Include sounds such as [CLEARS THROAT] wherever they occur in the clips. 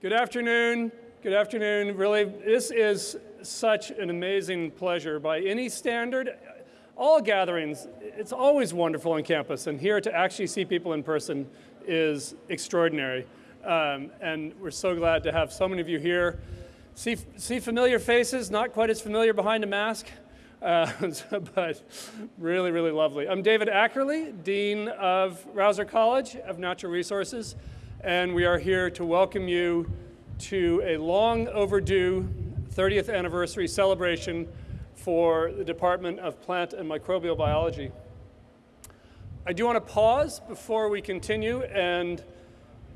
Good afternoon. Good afternoon. Really, this is such an amazing pleasure by any standard. All gatherings, it's always wonderful on campus, and here to actually see people in person is extraordinary. Um, and we're so glad to have so many of you here. See, see familiar faces, not quite as familiar behind a mask, uh, [LAUGHS] but really, really lovely. I'm David Ackerly, Dean of Rausser College of Natural Resources, and we are here to welcome you to a long overdue 30th anniversary celebration for the Department of Plant and Microbial Biology. I do want to pause before we continue and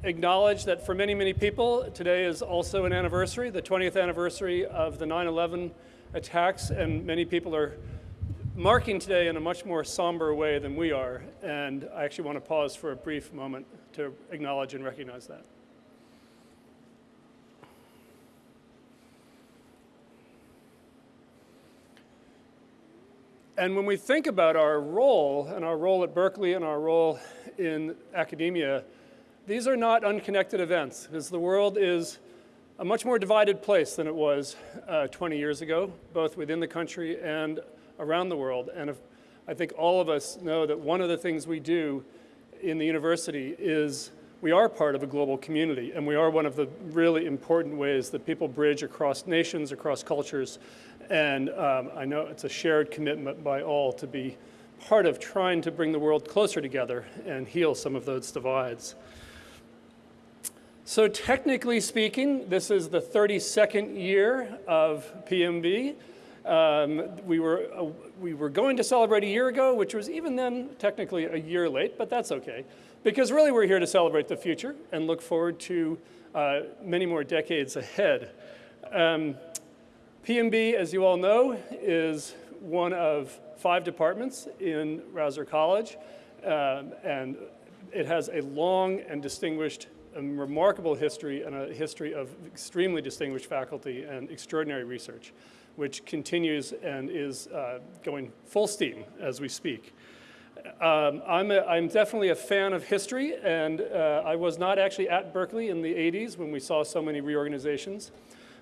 acknowledge that for many, many people, today is also an anniversary, the 20th anniversary of the 9-11 attacks, and many people are marking today in a much more somber way than we are. And I actually want to pause for a brief moment to acknowledge and recognize that. And when we think about our role, and our role at Berkeley and our role in academia, these are not unconnected events, because the world is a much more divided place than it was uh, 20 years ago, both within the country and around the world. And if, I think all of us know that one of the things we do in the university is we are part of a global community, and we are one of the really important ways that people bridge across nations, across cultures, and um, I know it's a shared commitment by all to be part of trying to bring the world closer together and heal some of those divides. So technically speaking, this is the 32nd year of PMB. Um, we, were, uh, we were going to celebrate a year ago, which was even then technically a year late, but that's okay. Because really we're here to celebrate the future and look forward to uh, many more decades ahead. Um, PMB, as you all know, is one of five departments in Rausser College, um, and it has a long and distinguished and remarkable history and a history of extremely distinguished faculty and extraordinary research, which continues and is uh, going full steam as we speak. Um, I'm, a, I'm definitely a fan of history, and uh, I was not actually at Berkeley in the 80s when we saw so many reorganizations.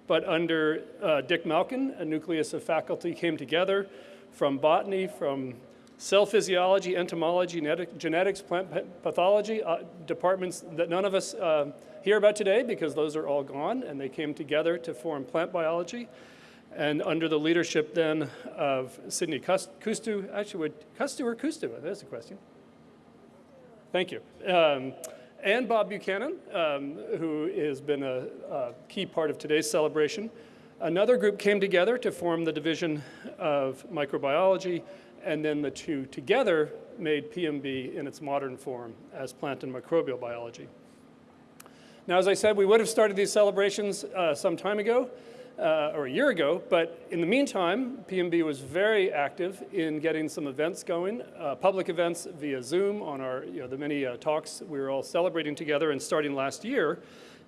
But under uh, Dick Malkin, a nucleus of faculty came together from botany, from cell physiology, entomology, genetics, plant pathology, uh, departments that none of us uh, hear about today because those are all gone, and they came together to form plant biology. And under the leadership then of Sydney Kustu, actually, would Kustu or Kustu? That's a question. Thank you. Um, and Bob Buchanan, um, who has been a, a, key part of today's celebration. Another group came together to form the Division of Microbiology, and then the two together made PMB in its modern form as plant and microbial biology. Now, as I said, we would have started these celebrations uh, some time ago, uh, or a year ago, but in the meantime, PMB was very active in getting some events going, uh, public events via Zoom on our, you know, the many uh, talks we were all celebrating together and starting last year.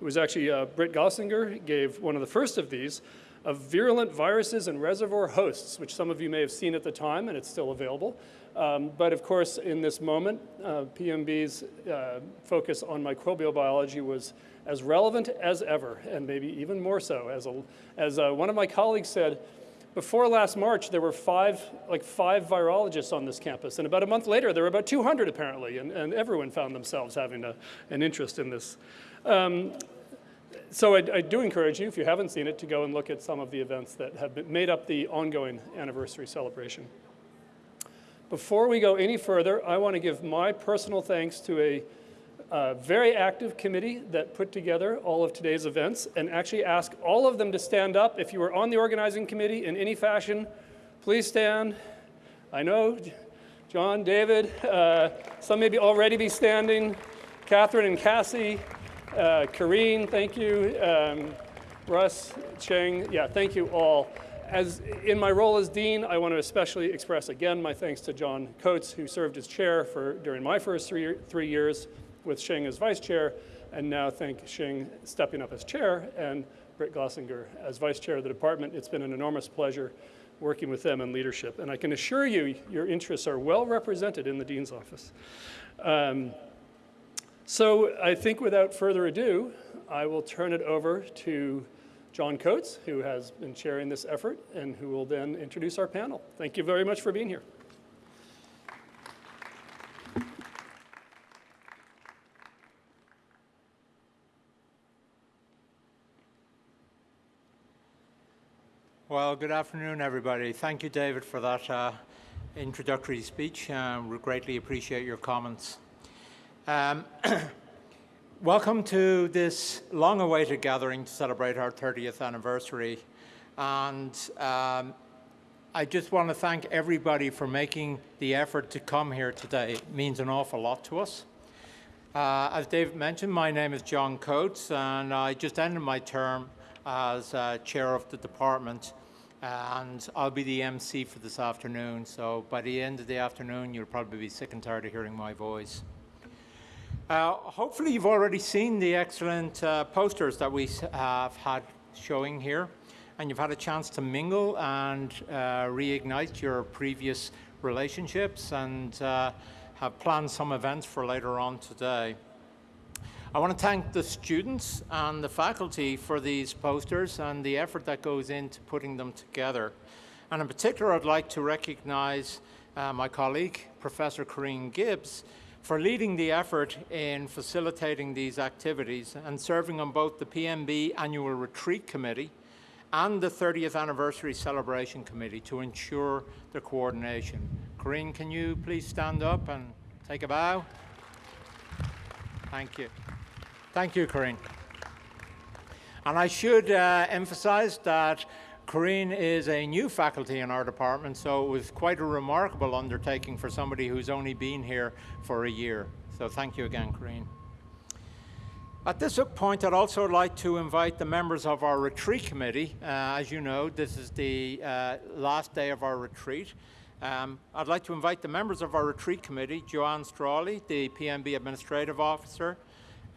It was actually uh, Britt Glaunsinger gave one of the first of these of virulent viruses and reservoir hosts, which some of you may have seen at the time and it's still available. Um, but of course, in this moment, uh, PMB's uh, focus on microbial biology was as relevant as ever, and maybe even more so. As, a, as uh, one of my colleagues said, before last March, there were five, like five virologists on this campus, and about a month later, there were about 200 apparently, and, and everyone found themselves having a, an interest in this. Um, so I, I, do encourage you, if you haven't seen it, to go and look at some of the events that have been, made up the ongoing anniversary celebration. Before we go any further, I want to give my personal thanks to a very active committee that put together all of today's events and actually ask all of them to stand up. If you were on the organizing committee in any fashion, please stand. I know John, David, uh, some maybe already be standing. Catherine and Cassie, uh, thank you. Um, Russ, Sheng, yeah, thank you all. As in my role as dean, I want to especially express again my thanks to John Coates, who served as chair for during my first three, three years, with Sheng as vice chair, and now thank Sheng stepping up as chair and Britt Glaunsinger as vice chair of the department. It's been an enormous pleasure working with them in leadership. And I can assure you, your interests are well represented in the dean's office. Um, So I think without further ado, I will turn it over to John Coates, who has been chairing this effort and who will then introduce our panel. Thank you very much for being here. Well, good afternoon, everybody. Thank you, David, for that uh, introductory speech. Um, we greatly appreciate your comments. Um, [CLEARS THROAT] welcome to this long-awaited gathering to celebrate our 30th anniversary. And um, I just want to thank everybody for making the effort to come here today. It means an awful lot to us. Uh, as David mentioned, my name is John Coates, and I just ended my term as uh, chair of the department and I'll be the MC for this afternoon. So by the end of the afternoon, you'll probably be sick and tired of hearing my voice. Uh, hopefully, you've already seen the excellent uh, posters that we have had showing here, and you've had a chance to mingle and uh, reignite your previous relationships and uh, have planned some events for later on today. I want to thank the students and the faculty for these posters and the effort that goes into putting them together. And in particular, I'd like to recognize uh, my colleague, Professor Corrine Gibbs, for leading the effort in facilitating these activities and serving on both the PMB Annual Retreat Committee and the 30th Anniversary Celebration Committee to ensure the coordination. Corinne, can you please stand up and take a bow? Thank you. Thank you, Corinne. And I should uh, emphasize that Corrine is a new faculty in our department, so it was quite a remarkable undertaking for somebody who's only been here for a year. So thank you again, Corrine. At this point, I'd also like to invite the members of our retreat committee. Uh, as you know, this is the uh, last day of our retreat. Um, I'd like to invite the members of our retreat committee, Joanne Strawley, the PMB Administrative Officer,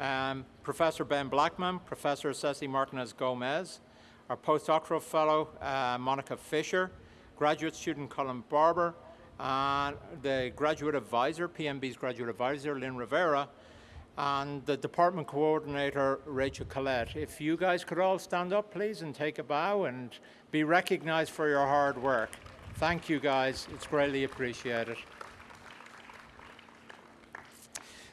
um, Professor Ben Blackman, Professor Ceci Martinez Gomez, our postdoctoral fellow, uh, Monica Fisher, graduate student Colin Barber, and the graduate advisor, PMB's graduate advisor, Lynn Rivera, and the department coordinator, Rachel Collette. If you guys could all stand up, please, and take a bow and be recognized for your hard work. Thank you, guys. It's greatly appreciated.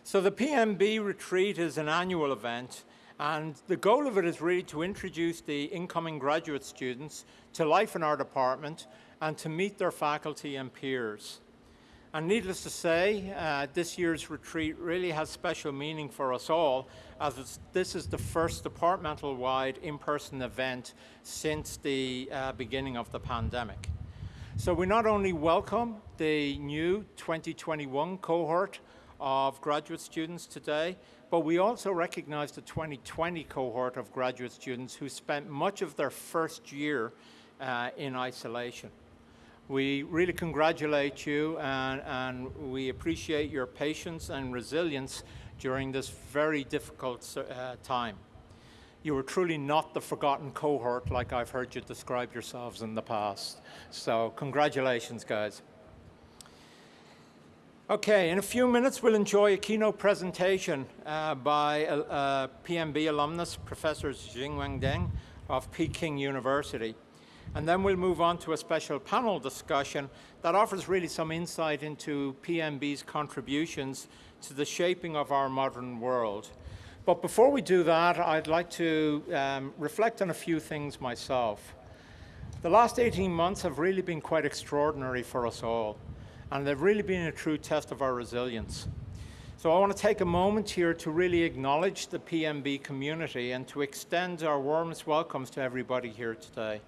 So the PMB retreat is an annual event and the goal of it is really to introduce the incoming graduate students to life in our department and to meet their faculty and peers. And needless to say, uh, this year's retreat really has special meaning for us all as this is the first departmental-wide in-person event since the uh, beginning of the pandemic. So we not only welcome the new 2021 cohort of graduate students today, but we also recognize the 2020 cohort of graduate students who spent much of their first year uh, in isolation. We really congratulate you and, and, we appreciate your patience and resilience during this very difficult uh, time. You were truly not the forgotten cohort like I've heard you describe yourselves in the past. So congratulations, guys. Okay, in a few minutes we'll enjoy a keynote presentation uh, by a, a, PMB alumnus, Professor Xinwang Deng of Peking University. And then we'll move on to a special panel discussion that offers really some insight into PMB's contributions to the shaping of our modern world. But before we do that, I'd like to um, reflect on a few things myself. The last 18 months have really been quite extraordinary for us all and they've really been a true test of our resilience. So I want to take a moment here to really acknowledge the PMB community and to extend our warmest welcomes to everybody here today.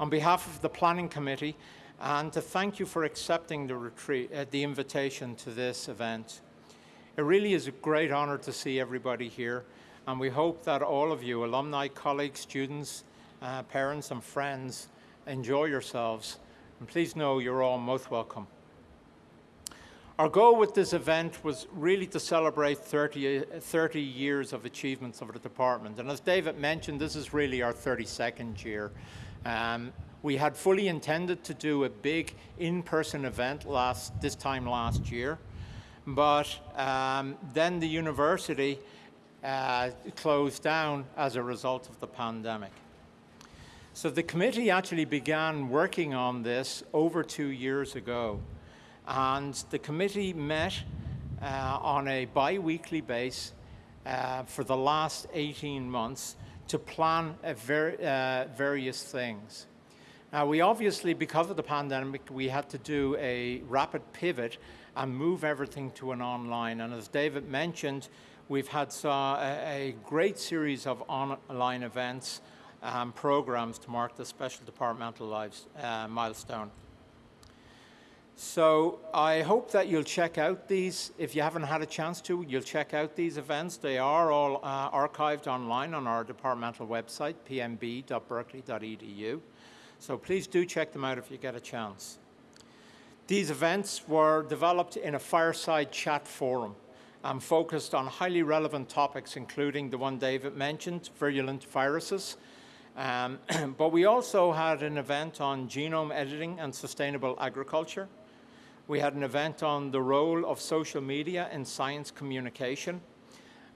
On behalf of the Planning Committee, and to thank you for accepting the, retreat, uh, the invitation to this event. It really is a great honor to see everybody here, and we hope that all of you, alumni, colleagues, students, uh, parents, and friends, enjoy yourselves. And please know you're all most welcome. Our goal with this event was really to celebrate 30, 30, years of achievements of the department. And as David mentioned, this is really our 32nd year. Um, we had fully intended to do a big in-person event last, this time last year, but um, then the university uh, closed down as a result of the pandemic. So the committee actually began working on this over two years ago. And the committee met uh, on a bi-weekly base uh, for the last 18 months to plan ver uh, various things. Now we obviously, because of the pandemic, we had to do a rapid pivot and move everything to an online. And as David mentioned, we've had a, great series of online events and programs to mark the special departmental lives uh, milestone. So I hope that you'll check out these. If you haven't had a chance to, you'll check out these events. They are all uh, archived online on our departmental website, pmb.berkeley.edu. So please do check them out if you get a chance. These events were developed in a fireside chat forum and focused on highly relevant topics, including the one David mentioned, virulent viruses. Um, [CLEARS THROAT] but we also had an event on genome editing and sustainable agriculture. We had an event on the role of social media in science communication.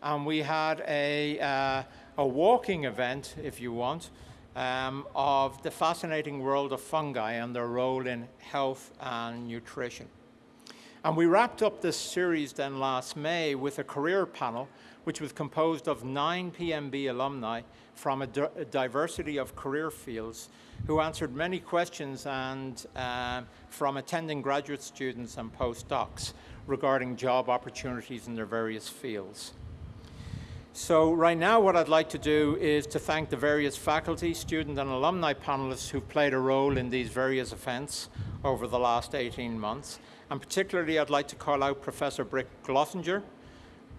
And we had a, uh, a walking event, if you want, um, of the fascinating world of fungi and their role in health and nutrition. And we wrapped up this series then last May with a career panel, which was composed of nine PMB alumni from a, a diversity of career fields who answered many questions and uh, from attending graduate students and postdocs regarding job opportunities in their various fields. So right now what I'd like to do is to thank the various faculty, student and alumni panelists who've played a role in these various events over the last 18 months. And particularly I'd like to call out Professor Britt Glaunsinger,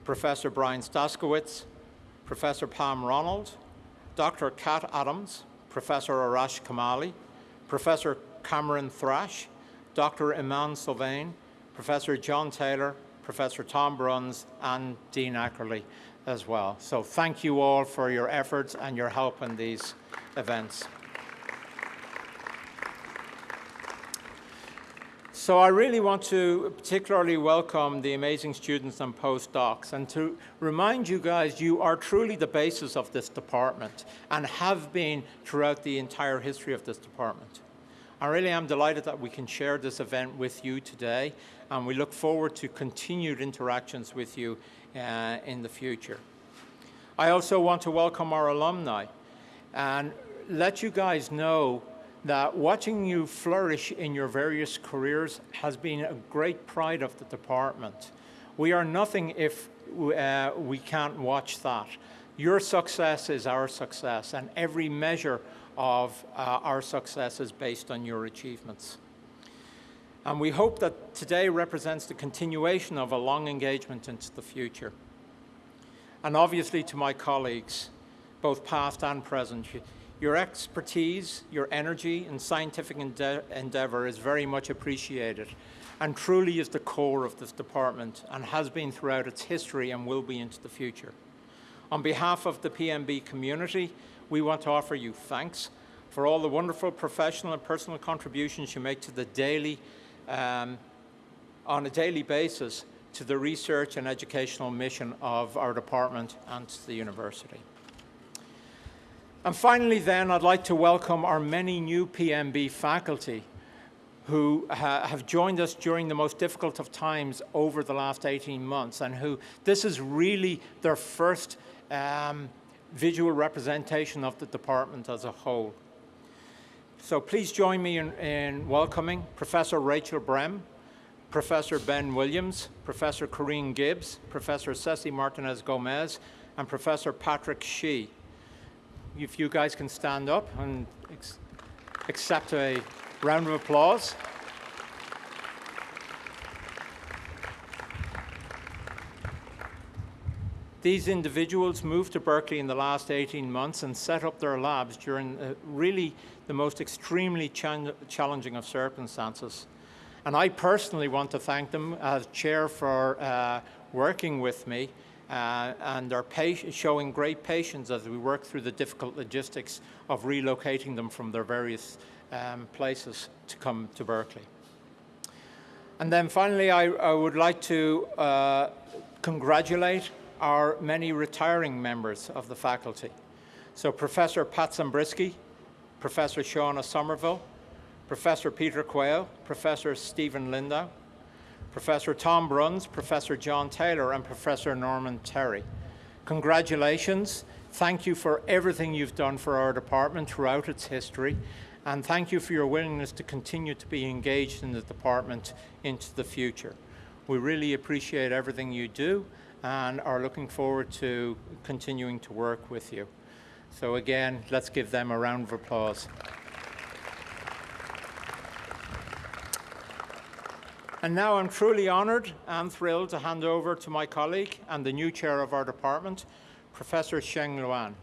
Professor Brian Staskawicz, Professor Pam Ronald, Dr. Kat Adams, Professor Arash Komeili, Professor Cameron Thrash, Dr. Iman Sylvain, Professor John Taylor, Professor Tom Bruns, and Dean Ackerly as well. So thank you all for your efforts and your help in these events. So I really want to particularly welcome the amazing students and postdocs and to remind you guys you are truly the basis of this department and have been throughout the entire history of this department. I really am delighted that we can share this event with you today and we look forward to continued interactions with you uh, in the future. I also want to welcome our alumni and let you guys know that watching you flourish in your various careers has been a great pride of the department. We are nothing if uh, we can't watch that. Your success is our success, and every measure of uh, our success is based on your achievements. And we hope that today represents the continuation of a long engagement into the future. And obviously to my colleagues, both past and present, your expertise, your energy and scientific ende endeavor is very much appreciated and truly is the core of this department and has been throughout its history and will be into the future. On behalf of the PMB community, we want to offer you thanks for all the wonderful professional and personal contributions you make to the daily, um, on a daily basis to the research and educational mission of our department and to the university. And finally then, I'd like to welcome our many new PMB faculty who ha have joined us during the most difficult of times over the last 18 months and who this is really their first um, visual representation of the department as a whole. So please join me in, in welcoming Professor Rachel Brem, Professor Ben Williams, Professor Corrine Gibbs, Professor Ceci Martinez Gomez, and Professor Patrick Shih if you guys can stand up and accept a round of applause. These individuals moved to Berkeley in the last 18 months and set up their labs during uh, really the most extremely ch challenging of circumstances. And I personally want to thank them as chair for uh, working with me uh, and are showing great patience as we work through the difficult logistics of relocating them from their various um, places to come to Berkeley. And then finally, I, I would like to uh, congratulate our many retiring members of the faculty. So Professor Pat Zambryski, Professor Shauna Somerville, Professor Peter Quail, Professor Steven Lindow, Professor Tom Bruns, Professor John Taylor, and Professor Norman Terry. Congratulations. Thank you for everything you've done for our department throughout its history, and thank you for your willingness to continue to be engaged in the department into the future. We really appreciate everything you do and are looking forward to continuing to work with you. So again, let's give them a round of applause. And now I'm truly honoured and thrilled to hand over to my colleague and the new chair of our department, Professor Sheng Luan.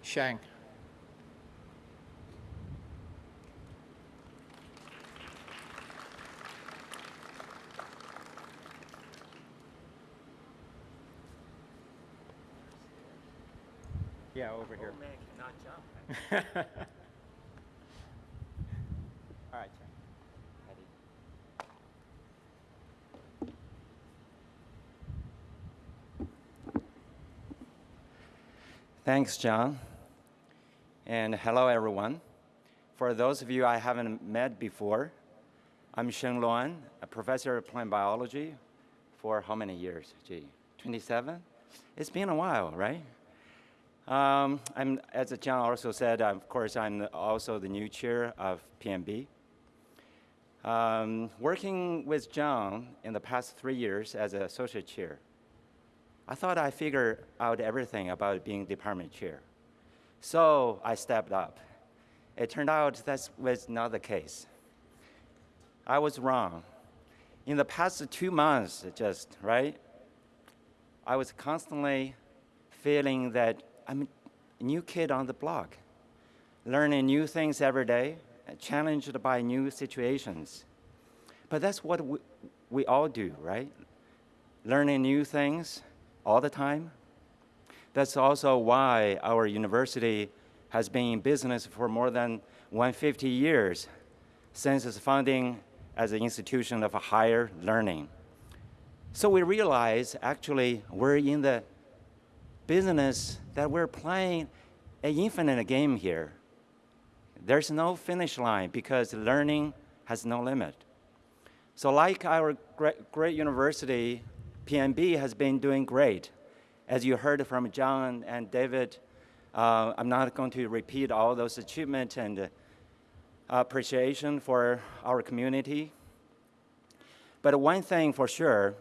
Sheng. Yeah, over here. man [LAUGHS] cannot jump. All right, Sheng. Ready. Thanks, John. And hello, everyone. For those of you I haven't met before, I'm Sheng Luan, a professor of plant biology for how many years? Gee, 27? It's been a while, right? Um, I'm, as John also said, of course, I'm also the new chair of PMB. Um, working with John in the past three years as an associate chair, I thought I figured out everything about being department chair. So I stepped up. It turned out that was not the case. I was wrong. In the past two months, just, right? I was constantly feeling that I'm a new kid on the block, learning new things every day, challenged by new situations. But that's what we, we all do, right? Learning new things all the time. That's also why our university has been in business for more than 150 years since its founding as an institution of higher learning. So we realize actually we're in the business that we're playing an infinite game here. There's no finish line because learning has no limit. So like our great, great university, PMB has been doing great. As you heard from John and David, uh, I'm not going to repeat all those achievements and uh, appreciation for our community. But one thing for sure,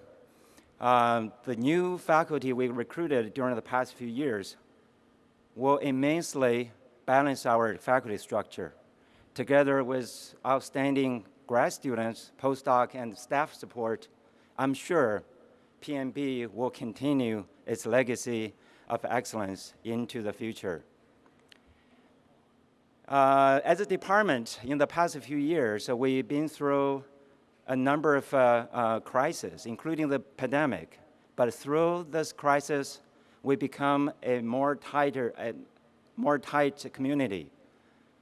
um, the new faculty we recruited during the past few years will immensely balance our faculty structure. Together with outstanding grad students, postdoc, and staff support, I'm sure PMB will continue its legacy of excellence into the future. Uh, as a department, in the past few years, uh, we've been through a number of uh, uh, crises, including the pandemic. But through this crisis, we become a more tighter, a more tight community,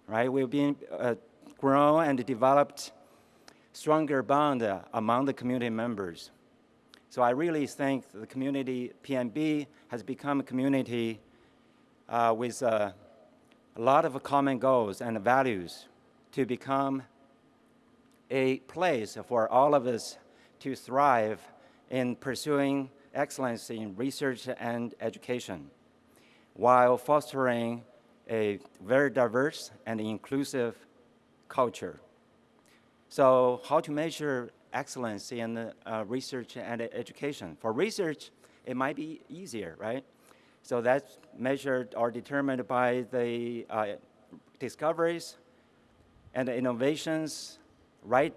right? We've been uh, grown and developed stronger bond uh, among the community members. So I really think the community, PMB, has become a community uh, with uh, a lot of common goals and values to become a place for all of us to thrive in pursuing excellence in research and education while fostering a very diverse and inclusive culture. So how to measure excellence in uh, research and education? For research, it might be easier, right? So that's measured or determined by the uh, discoveries and the innovations right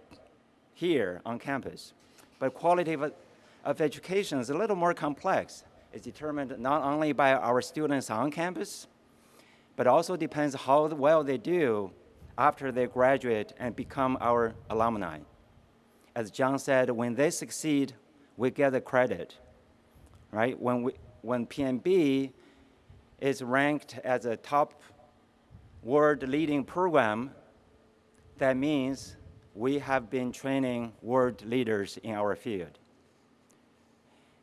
here on campus. But quality of, of education is a little more complex. It's determined not only by our students on campus, but also depends how well they do after they graduate and become our alumni. As John said, when they succeed, we get the credit, right? When, we, when PMB is ranked as a top world leading program, that means we have been training world leaders in our field.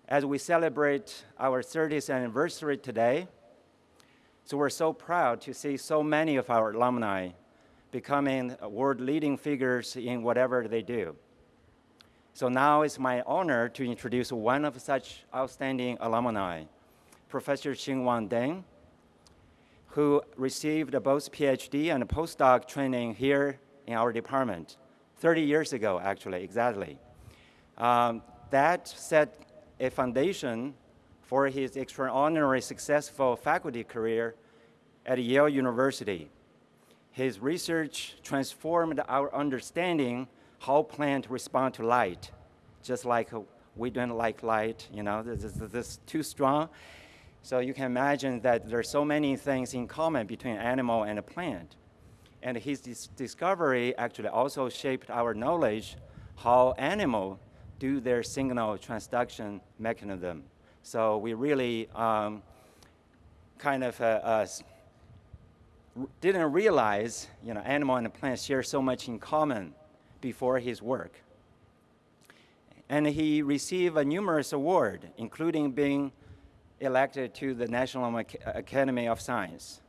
As we celebrate our 30th anniversary today, so we're so proud to see so many of our alumni becoming world leading figures in whatever they do. So now it's my honor to introduce one of such outstanding alumni, Professor Xinwang Deng, who received both PhD and postdoc training here in our department 30 years ago, actually, exactly. Um, that set a foundation for his extraordinary successful faculty career at Yale University. His research transformed our understanding how plants respond to light, just like we don't like light, you know, this is, this is too strong. So you can imagine that there's so many things in common between animal and a plant. And his dis discovery actually also shaped our knowledge how animals do their signal transduction mechanism. So we really um, kind of uh, uh, didn't realize, you know, animal and plant share so much in common before his work. And he received a numerous award, including being elected to the National Academy of Science.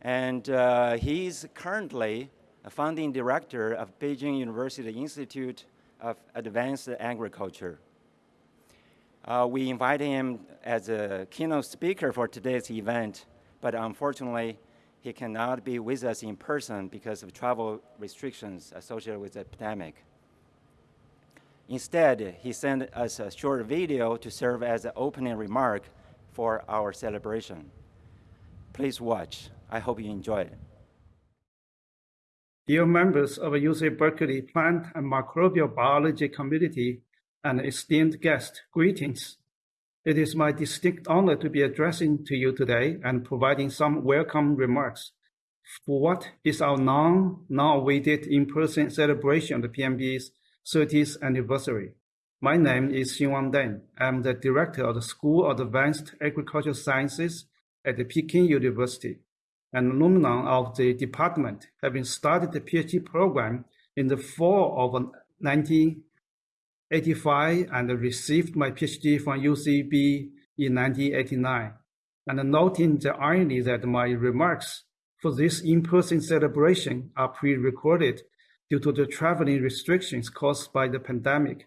And uh, he's currently a founding director of Beijing University Institute of Advanced Agriculture. Uh, we invited him as a keynote speaker for today's event, but unfortunately, he cannot be with us in person because of travel restrictions associated with the pandemic. Instead, he sent us a short video to serve as an opening remark for our celebration. Please watch. I hope you enjoy it. Dear members of UC Berkeley Plant and Microbial Biology Community and esteemed guests, greetings. It is my distinct honor to be addressing to you today and providing some welcome remarks for what is our long, now awaited in-person celebration of the PMB's 30th anniversary. My name is Xinwang Deng. I'm the director of the School of Advanced Agricultural Sciences at the Peking University, an alumni of the department, having started the PhD program in the fall of 1985 and received my PhD from UCB in 1989. And noting the irony that my remarks for this in-person celebration are pre-recorded due to the traveling restrictions caused by the pandemic.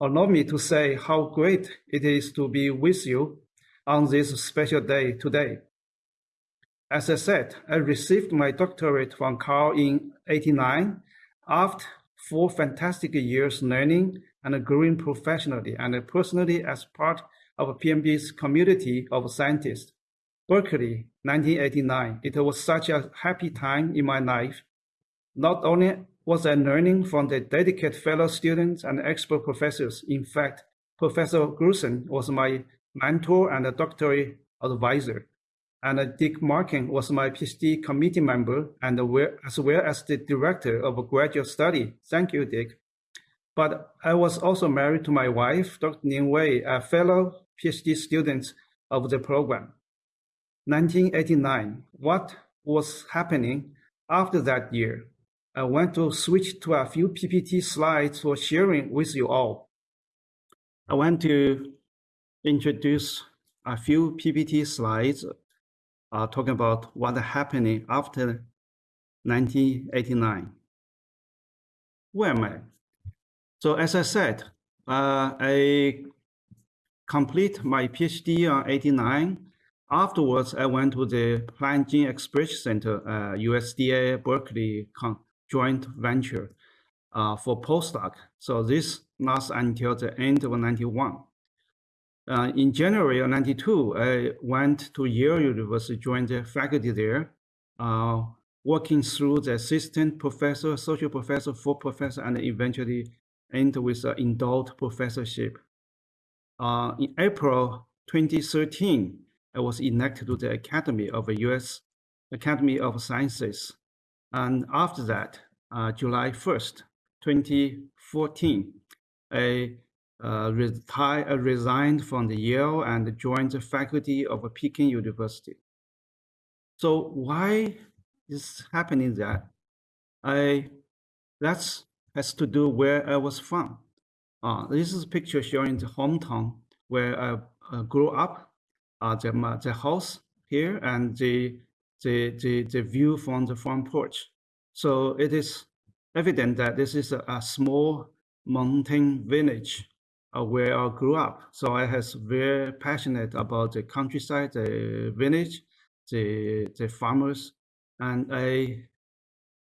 Allow me to say how great it is to be with you on this special day today. As I said, I received my doctorate from Cal in 89 after four fantastic years learning and growing professionally and personally as part of PMB's community of scientists. Berkeley, 1989. It was such a happy time in my life. Not only was I learning from the dedicated fellow students and expert professors. In fact, Professor Gruissem was my mentor and doctoral advisor. And Dick Malkin was my PhD committee member and as well as the director of graduate study. Thank you, Dick. But I was also married to my wife, Dr. Ning Wei, a fellow PhD student of the program. 1989, what was happening after that year? I want to switch to a few PPT slides for sharing with you all. I want to introduce a few PPT slides uh, talking about what happening after 1989. Where am I? So as I said, uh, I complete my PhD on 89. Afterwards, I went to the Plant Gene Expression Center, uh, USDA Berkeley joint venture uh, for postdoc. So this lasts until the end of 91. Uh, in January of 92, I went to Yale University, joined the faculty there, uh, working through the assistant professor, associate professor, full professor, and eventually end with an endowed professorship. Uh, in April 2013, I was elected to the Academy of the U.S. Academy of Sciences and after that, uh, July 1st, 2014, I uh, uh, resigned from the Yale and joined the faculty of Peking University. So why is happening that? I That's has to do where I was from. Uh, this is a picture showing the hometown where I uh, grew up, uh, the, the house here and the, the, the, the view from the front porch. So it is evident that this is a, a small mountain village uh, where I grew up. So I was very passionate about the countryside, the village, the, the farmers, and I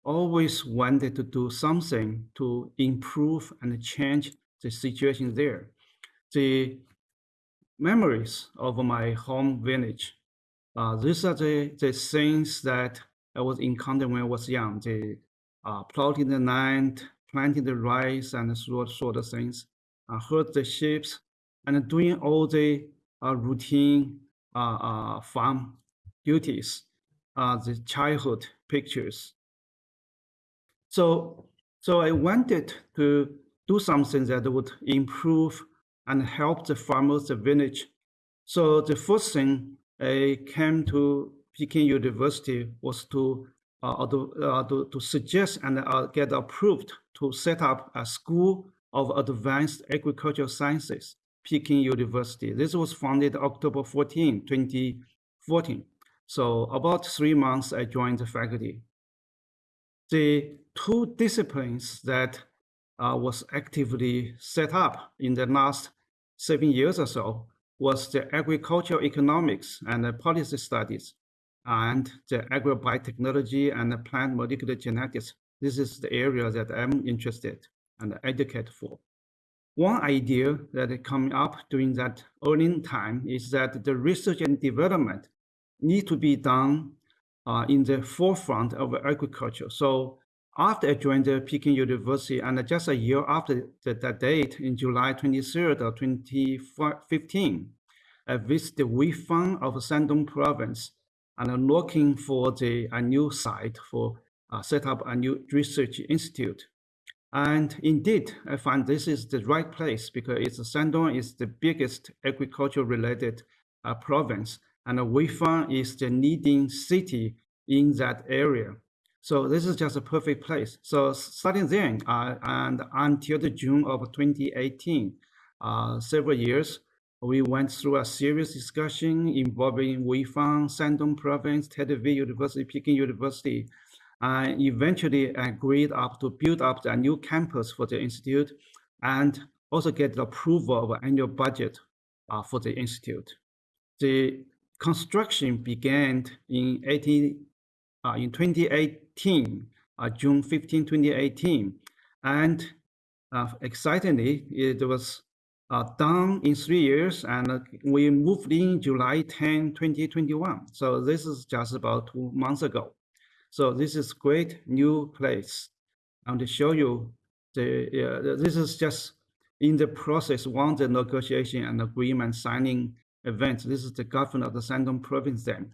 always wanted to do something to improve and change the situation there. The memories of my home village, uh, these are the, the things that I was encountered when I was young, the uh, plotting the land, planting the rice and sort, sort of things, uh, herd the sheep, and doing all the uh, routine uh, uh, farm duties, uh, the childhood pictures. So, so I wanted to do something that would improve and help the farmers, the village. So the first thing I came to Peking University was to uh, to, uh, to, to, suggest and uh, get approved to set up a school of advanced agricultural sciences, Peking University. This was founded October 14, 2014. So about three months, I joined the faculty. The two disciplines that uh, was actively set up in the last seven years or so was the agricultural economics and the policy studies and the agrobiotechnology and the plant molecular genetics. This is the area that I'm interested and educate for. One idea that coming up during that early time is that the research and development need to be done uh, in the forefront of agriculture. So after I joined the Peking University and just a year after the, that date in July 23rd of 2015, I visited Weifang of Shandong province and I'm looking for the, a new site for uh, set up a new research institute. And indeed, I find this is the right place because it's Shandong is the biggest agriculture related uh, province and Weifang is the leading city in that area. So this is just a perfect place. So starting then uh, and until the June of 2018, uh, several years, we went through a serious discussion involving Weifang, Shandong Province, Teddy University, Peking University, and eventually agreed up to build up a new campus for the institute and also get the approval of annual budget uh, for the institute. The construction began in 18, uh, in 2018, uh, June 15, 2018, and uh, excitingly, it was uh, done in three years, and uh, we moved in July 10, 2021. So this is just about two months ago. So this is great new place. And to show you, the this is just in the process, one the negotiation and agreement signing event. This is the governor of the Shandong province then.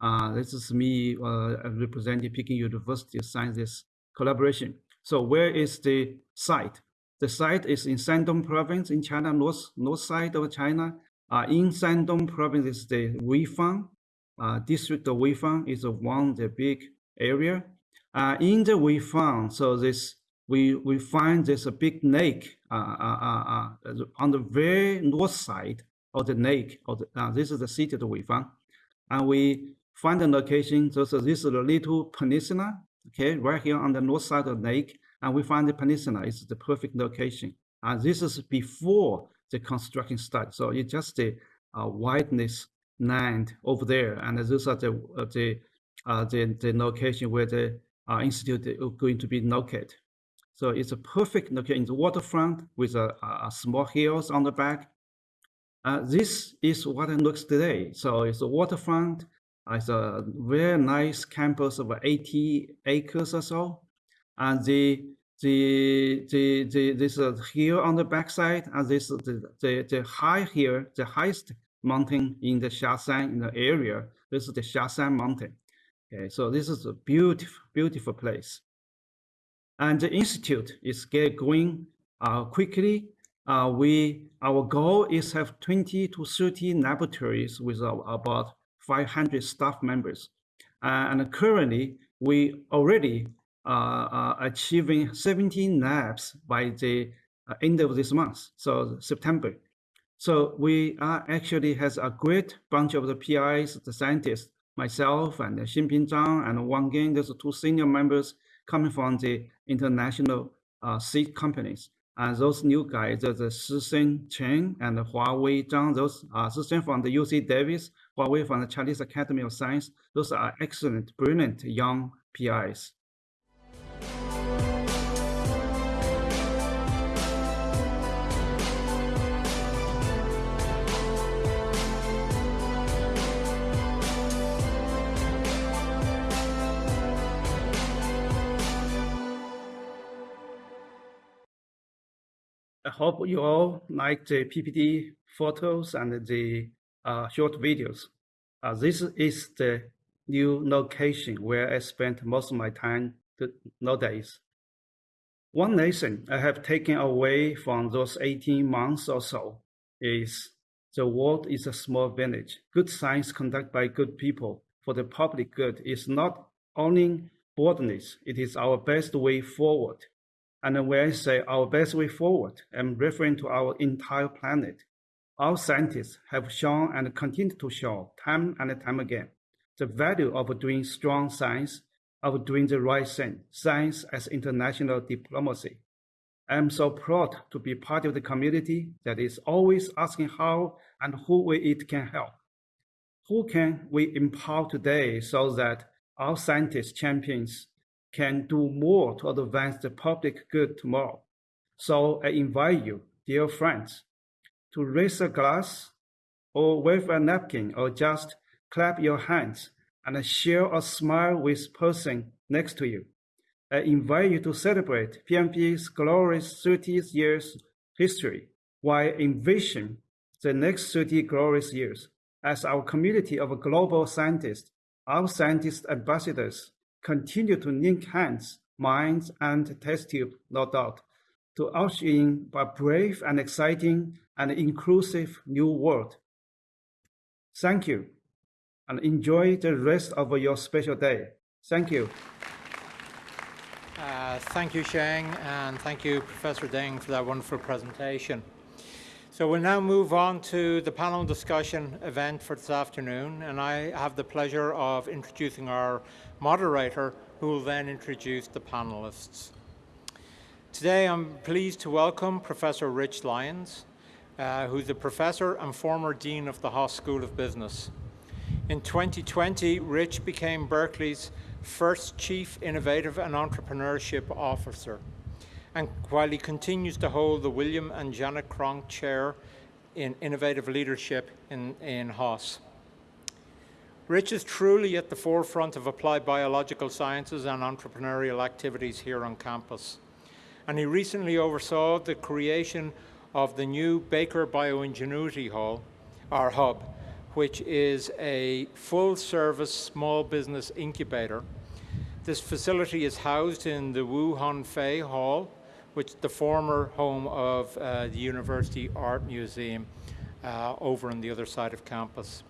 Uh, this is me uh, representing Peking University this collaboration. So where is the site? The site is in Shandong province in China, north, north side of China. Uh, in Shandong province is the Weifang. Uh, district of Weifang is one the big area. Uh, in the Weifang, so this we we find there's a big lake uh, uh, uh, on the very north side of the lake. Of the, this is the city of Weifang, and we find the location. So, so this is a little peninsula, okay, right here on the north side of the lake and we find the peninsula is the perfect location. And this is before the construction started. So it's just the uh, wideness land over there. And those are the, uh, the, uh, the, the location where the uh, institute is going to be located. So it's a perfect location in the waterfront with a, a small hills on the back. Uh, this is what it looks today. So it's a waterfront. It's a very nice campus of 80 acres or so. And the the the the this is hill on the backside and this the, the the high here the highest mountain in the Xiashan in the area this is the Xiashan mountain. Okay so this is a beautiful beautiful place. And the institute is get going uh, quickly. Uh, we our goal is have 20 to 30 laboratories with uh, about 500 staff members uh, and currently we already uh, uh, achieving 17 labs by the uh, end of this month, so September. So we are actually has a great bunch of the PIs, the scientists, myself and Xinping Zhang and Wang Gang, those two senior members coming from the international uh, seed companies. And those new guys, the Shisen Chen and Huawei Zhang, those are Shisen from the UC Davis, Huawei from the Chinese Academy of Science. Those are excellent, brilliant young PIs. I hope you all like the PPT photos and the short videos. Uh, this is the new location where I spent most of my time nowadays. One lesson I have taken away from those 18 months or so is the world is a small village. Good science conducted by good people for the public good is not only boldness, it is our best way forward. And when I say our best way forward, I'm referring to our entire planet. Our scientists have shown and continue to show time and time again the value of doing strong science, of doing the right thing, science as international diplomacy. I am so proud to be part of the community that is always asking how and who it can help. Who can we empower today so that our scientists champions can do more to advance the public good tomorrow. So I invite you, dear friends, to raise a glass or wave a napkin or just clap your hands and share a smile with person next to you. I invite you to celebrate PMB's glorious 30 years history while envision the next 30 glorious years as our community of global scientists, our scientist ambassadors, continue to link hands, minds, and test tube, no doubt, to usher in a brave and exciting and inclusive new world. Thank you, and enjoy the rest of your special day. Thank you. Uh, thank you, Sheng, and thank you, Professor Deng, for that wonderful presentation. So we'll now move on to the panel discussion event for this afternoon, and I have the pleasure of introducing our moderator, who will then introduce the panelists. Today I'm pleased to welcome Professor Rich Lyons, uh, who's a professor and former dean of the Haas School of Business. In 2020, Rich became Berkeley's first Chief Innovative and Entrepreneurship Officer and while he continues to hold the William and Janet Cronk Chair in Innovative Leadership in, in Haas. Rich is truly at the forefront of applied biological sciences and entrepreneurial activities here on campus. And he recently oversaw the creation of the new Bakar BioEnginuity Hall, our hub, which is a full-service small business incubator. This facility is housed in the Woo Hon Fai Hall, which is the former home of uh, the University Art Museum uh, over on the other side of campus.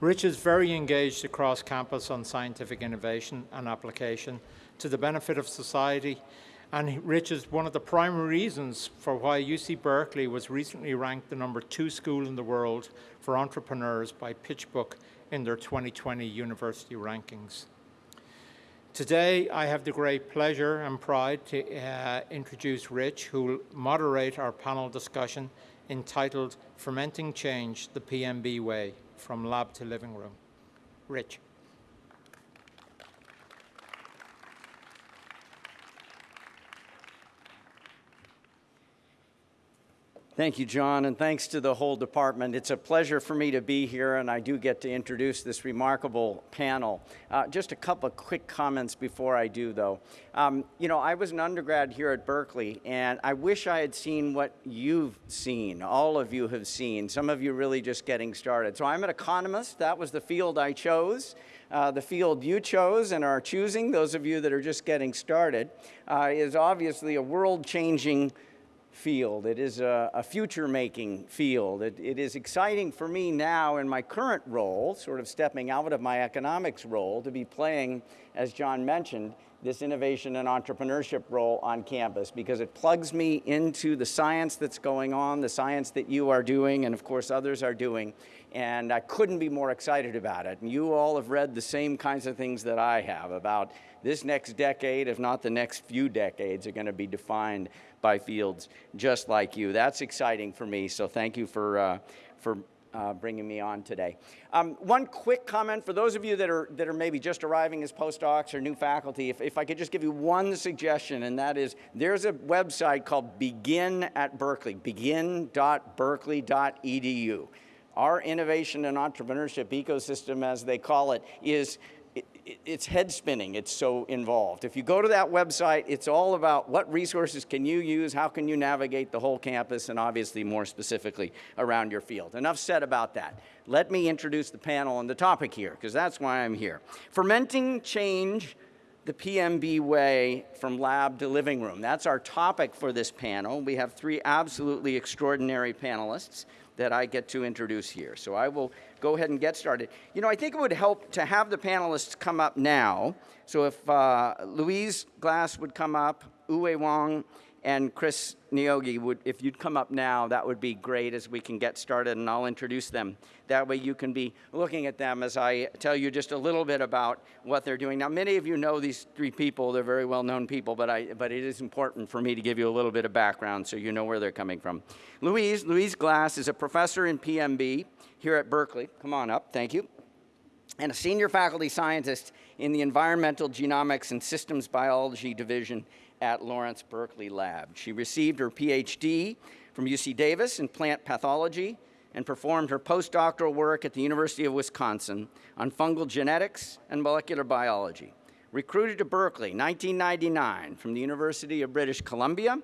Rich is very engaged across campus on scientific innovation and application to the benefit of society, and Rich is one of the primary reasons for why UC Berkeley was recently ranked the number two school in the world for entrepreneurs by PitchBook in their 2020 university rankings. Today, I have the great pleasure and pride to uh, introduce Rich, who will moderate our panel discussion entitled Fermenting Change, the PMB Way, from Lab to Living Room. Rich. Thank you, John, and thanks to the whole department. It's a pleasure for me to be here, and I do get to introduce this remarkable panel. Uh, just a couple of quick comments before I do, though. Um, you know, I was an undergrad here at Berkeley, and I wish I had seen what you've seen, all of you have seen, some of you really just getting started. So I'm an economist. That was the field I chose. Uh, the field you chose and are choosing, those of you that are just getting started, uh, is obviously a world-changing field. It is a, a future-making field. It, it is exciting for me now in my current role, sort of stepping out of my economics role, to be playing, as John mentioned, this innovation and entrepreneurship role on campus because it plugs me into the science that's going on, the science that you are doing, and of course others are doing. And I couldn't be more excited about it. And you all have read the same kinds of things that I have about this next decade, if not the next few decades, are going to be defined by fields just like you. That's exciting for me. So thank you for, uh, for uh, bringing me on today. Um, one quick comment for those of you that are, that are maybe just arriving as postdocs or new faculty, if, if I could just give you one suggestion, and that is there's a website called Begin at Berkeley, begin.berkeley.edu. Our innovation and entrepreneurship ecosystem, as they call it, is it, it, it's head spinning. It's so involved. If you go to that website, it's all about what resources can you use, how can you navigate the whole campus, and obviously more specifically around your field. Enough said about that. Let me introduce the panel and the topic here, because that's why I'm here. Fermenting change the PMB way from lab to living room. That's our topic for this panel. We have three absolutely extraordinary panelists that I get to introduce here. So I will go ahead and get started. You know, I think it would help to have the panelists come up now. So if uh, Louise Glass would come up, Ouwei Wang, and Kris Niyogi, would, if you'd come up now, that would be great as we can get started and I'll introduce them. That way you can be looking at them as I tell you just a little bit about what they're doing. Now, many of you know these three people. They're very well-known people, but, I, but it is important for me to give you a little bit of background so you know where they're coming from. Louise, Louise Glass is a professor in PMB here at Berkeley. Come on up, thank you. And a senior faculty scientist in the Environmental Genomics and Systems Biology Division at Lawrence Berkeley Lab. She received her PhD from UC Davis in plant pathology and performed her postdoctoral work at the University of Wisconsin on fungal genetics and molecular biology. Recruited to Berkeley 1999 from the University of British Columbia,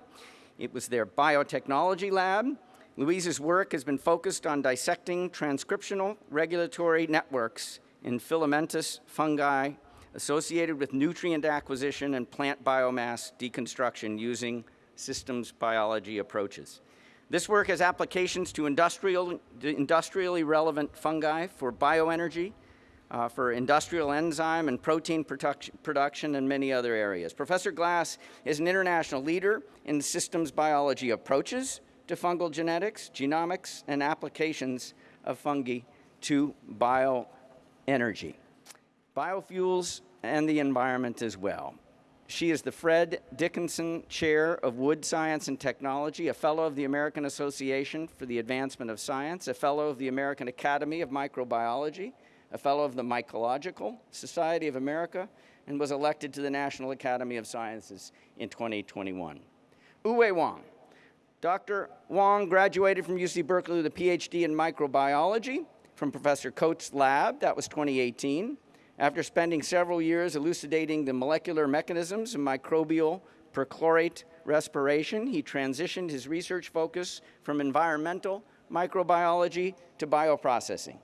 it was their biotechnology lab. Louise's work has been focused on dissecting transcriptional regulatory networks in filamentous fungi associated with nutrient acquisition and plant biomass deconstruction using systems biology approaches. This work has applications to industrial, industrially relevant fungi for bioenergy, uh, for industrial enzyme and protein production, production and many other areas. Professor Glass is an international leader in systems biology approaches to fungal genetics, genomics, and applications of fungi to bioenergy biofuels, and the environment as well. She is the Fred Dickinson Chair of Wood Science and Technology, a Fellow of the American Association for the Advancement of Science, a Fellow of the American Academy of Microbiology, a Fellow of the Mycological Society of America, and was elected to the National Academy of Sciences in 2021. Ouwei Wang. Dr. Wang graduated from UC Berkeley with a PhD in microbiology from Professor Coates' lab, that was 2018. After spending several years elucidating the molecular mechanisms of microbial perchlorate respiration, he transitioned his research focus from environmental microbiology to bioprocessing.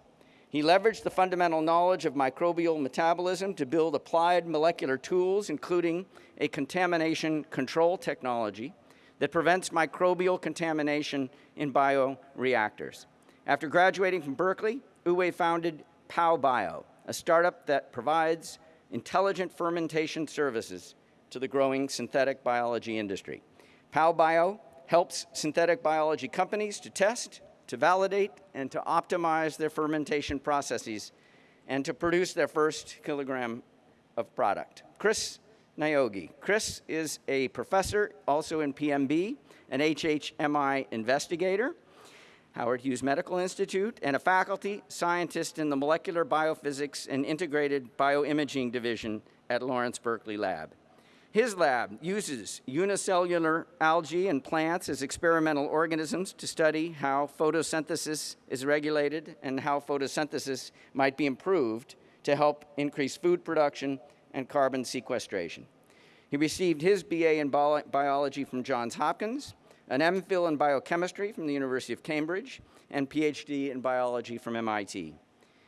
He leveraged the fundamental knowledge of microbial metabolism to build applied molecular tools, including a contamination control technology that prevents microbial contamination in bioreactors. After graduating from Berkeley, Ouwei founded PowBio, a startup that provides intelligent fermentation services to the growing synthetic biology industry. PowBio helps synthetic biology companies to test, to validate, and to optimize their fermentation processes and to produce their first kilogram of product. Kris Niyogi. Kris is a professor also in PMB, an HHMI investigator, Howard Hughes Medical Institute, and a faculty scientist in the Molecular Biophysics and Integrated Bioimaging Division at Lawrence Berkeley Lab. His lab uses unicellular algae and plants as experimental organisms to study how photosynthesis is regulated and how photosynthesis might be improved to help increase food production and carbon sequestration. He received his BA in biology from Johns Hopkins an MPhil in biochemistry from the University of Cambridge, and PhD in biology from MIT.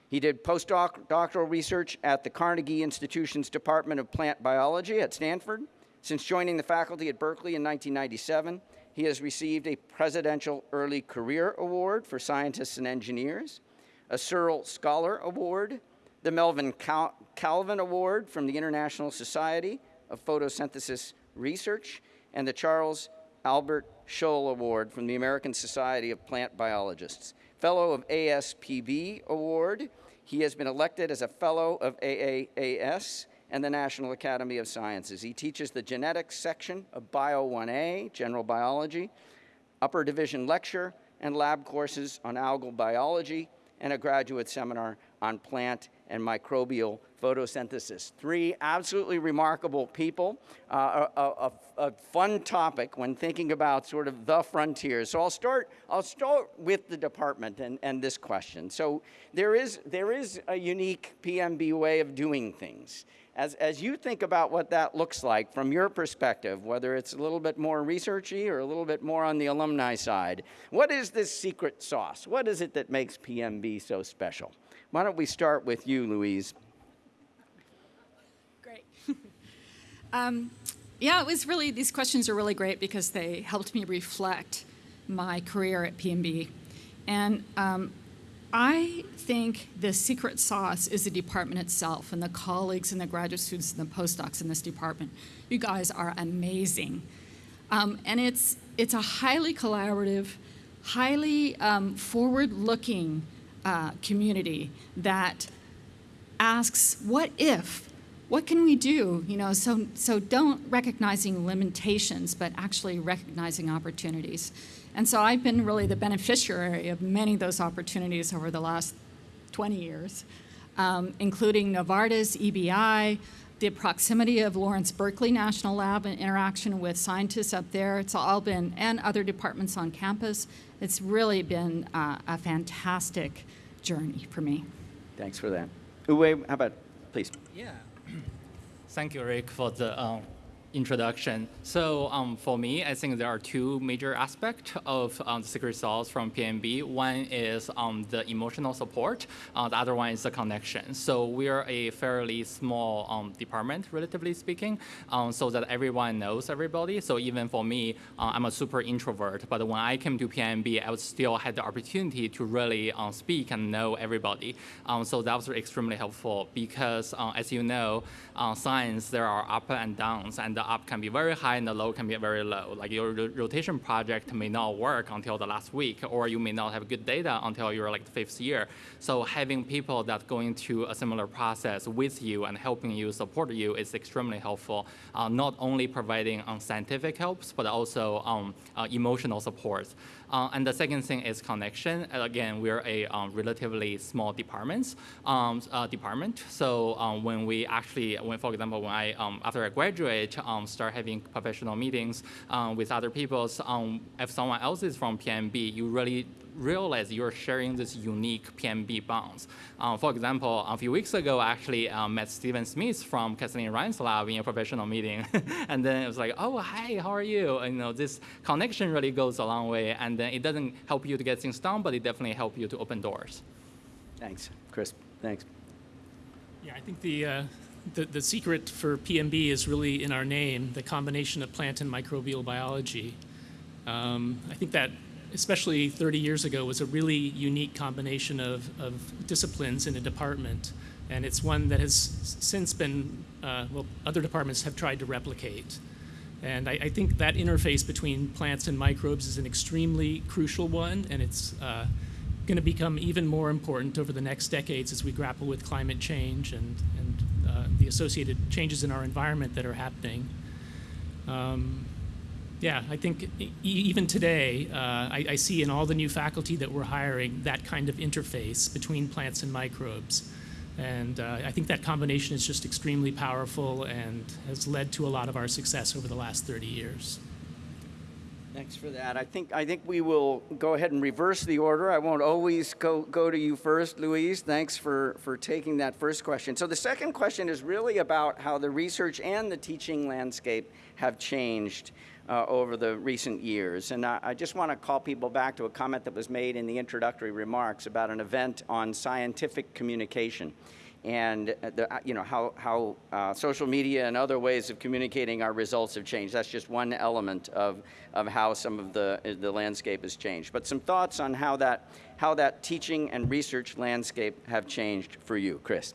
He did postdoctoral research at the Carnegie Institution's Department of Plant Biology at Stanford. Since joining the faculty at Berkeley in 1997, he has received a Presidential Early Career Award for Scientists and Engineers, a Searle Scholar Award, the Melvin Cal Calvin Award from the International Society of Photosynthesis Research, and the Charles Albert Shull Award from the American Society of Plant Biologists. Fellow of ASPB Award, he has been elected as a Fellow of AAAS and the National Academy of Sciences. He teaches the genetics section of Bio 1A, General Biology, upper division lecture, and lab courses on algal biology, and a graduate seminar on plant and microbial photosynthesis. Three absolutely remarkable people, uh, a, a, a, fun topic when thinking about sort of the frontiers. So I'll start, I'll start with the department and, and this question. So there is, there is a unique PMB way of doing things. As, as you think about what that looks like from your perspective, whether it's a little bit more researchy or a little bit more on the alumni side, what is this secret sauce? What is it that makes PMB so special? Why don't we start with you, Louise? Great. [LAUGHS] um, yeah, it was really, these questions are really great because they helped me reflect my career at PMB. And um, I think the secret sauce is the department itself and the colleagues and the graduate students and the postdocs in this department. You guys are amazing. Um, and it's, it's a highly collaborative, highly um, forward-looking uh, community that asks, what if? What can we do? You know, so, so don't recognizing limitations, but actually recognizing opportunities. And so I've been really the beneficiary of many of those opportunities over the last 20 years, um, including Novartis, EBI, the proximity of Lawrence Berkeley National Lab and interaction with scientists up there. It's all been, and other departments on campus. It's really been uh, a fantastic journey for me. Thanks for that. Ouwei, how about, please? Yeah. [CLEARS THROAT] Thank you, Rick, for the um, introduction. So um, for me, I think there are two major aspects of um, the secret sauce from PMB. One is um, the emotional support. Uh, the other one is the connection. So we are a fairly small um, department, relatively speaking, um, so that everyone knows everybody. So even for me, uh, I'm a super introvert, but when I came to PMB, I still had the opportunity to really uh, speak and know everybody. Um, so that was extremely helpful because, uh, as you know, uh, science, there are up and downs, and the up can be very high and the low can be very low. Like your rotation project may not work until the last week, or you may not have good data until you're like the fifth year. So having people that going through a similar process with you and helping you, support you is extremely helpful. Uh, not only providing um, scientific helps, but also um, uh, emotional support. Uh, and the second thing is connection. Again, we're a um, relatively small departments, um, uh, department. So um, when we actually, when for example, when I um, after I graduate, um, start having professional meetings um, with other people, if someone else is from PMB, you really realize you're sharing this unique PMB bonds. Um, for example, a few weeks ago, I actually um, met Stephen Smith from Kathleen Ryan's lab in a professional meeting. [LAUGHS] and then it was like, oh, hi, how are you? And, you know, this connection really goes a long way. And then it doesn't help you to get things done, but it definitely helps you to open doors. Thanks, Kris. Thanks. Yeah, I think the, uh, the, the secret for PMB is really in our name, the combination of plant and microbial biology. Um, I think that especially 30 years ago, was a really unique combination of, of disciplines in a department. And it's one that has since been, uh, well, other departments have tried to replicate. And I, I, think that interface between plants and microbes is an extremely crucial one, and it's uh, going to become even more important over the next decades as we grapple with climate change and, and uh, the associated changes in our environment that are happening. Um, yeah, I think e even today, uh, I, I, see in all the new faculty that we're hiring that kind of interface between plants and microbes. And uh, I think that combination is just extremely powerful and has led to a lot of our success over the last 30 years. Thanks for that. I think I think we will go ahead and reverse the order. I won't always go go to you first, Louise. Thanks for for taking that first question. So the second question is really about how the research and the teaching landscape have changed uh, over the recent years. And I, I just want to call people back to a comment that was made in the introductory remarks about an event on scientific communication and the, you know, how, how uh, social media and other ways of communicating our results have changed. That's just one element of, of how some of the, the landscape has changed. But some thoughts on how that, how that teaching and research landscape have changed for you, Kris.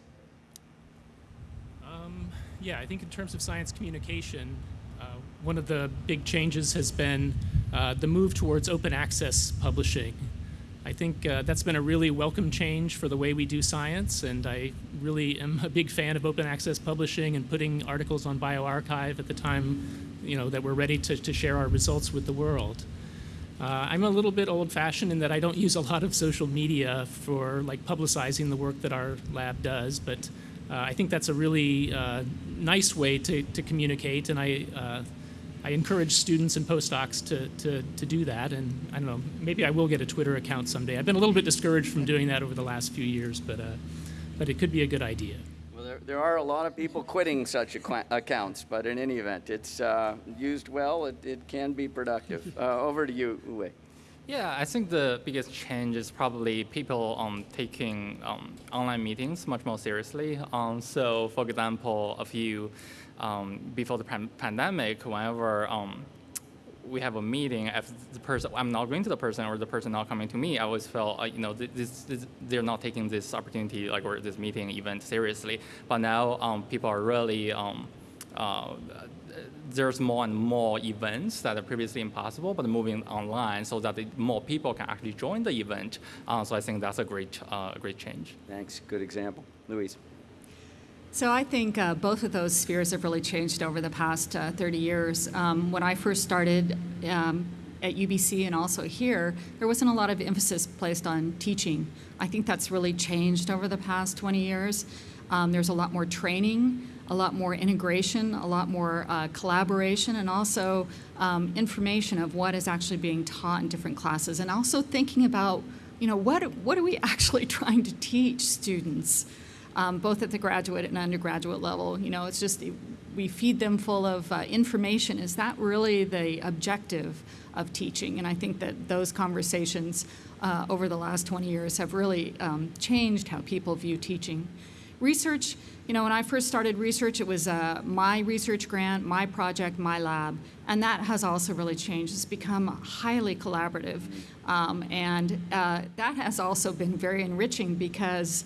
Yeah, I think in terms of science communication, uh, one of the big changes has been uh, the move towards open access publishing. I think uh, that's been a really welcome change for the way we do science, and I really am a big fan of open access publishing and putting articles on bioRxiv at the time, you know, that we're ready to, to share our results with the world. Uh, I'm a little bit old-fashioned in that I don't [LAUGHS] use a lot of social media for like publicizing the work that our lab does, but uh, I think that's a really uh, nice way to, to communicate, and I, uh, I encourage students and postdocs to, to, to do that. And I don't know, maybe I will get a Twitter account someday. I've been a little bit discouraged from doing that over the last few years, but, uh, but it could be a good idea. Well, there, there are a lot of people quitting such acqu- accounts, but in any event, it's uh, used well, it, it can be productive. [LAUGHS] Uh, over to you, Ouwei. Yeah, I think the biggest change is probably people um, taking um, online meetings much more seriously. Um, so, for example, a few um, before the pan- pandemic, whenever um, we have a meeting, if the person I'm not going to the person or the person not coming to me, I always felt uh, you know this, this, they're not taking this opportunity like or this meeting event seriously. But now um, people are really uh, there's more and more events that are previously impossible, but moving online so that more people can actually join the event. Uh, so I think that's a great, uh, great change. Thanks. Good example. Louise. So I think uh, both of those spheres have really changed over the past uh, 30 years. Um, when I first started um, at UBC and also here, there wasn't a lot of emphasis placed on teaching. I think that's really changed over the past 20 years. Um, there's a lot more training a lot more integration, a lot more uh, collaboration, and also um, information of what is actually being taught in different classes, and also thinking about, you know, what, what are we [LAUGHS] actually trying to teach students, um, both at the graduate and undergraduate level. You know, it's just we feed them full of uh, information. Is that really the objective of teaching? And I think that those conversations uh, over the last 20 years have really um, changed how people view teaching. Research, you know, when I first started research, it was uh, my research grant, my project, my lab, and that has also really changed. It's become highly collaborative, um, and uh, that has also been very enriching because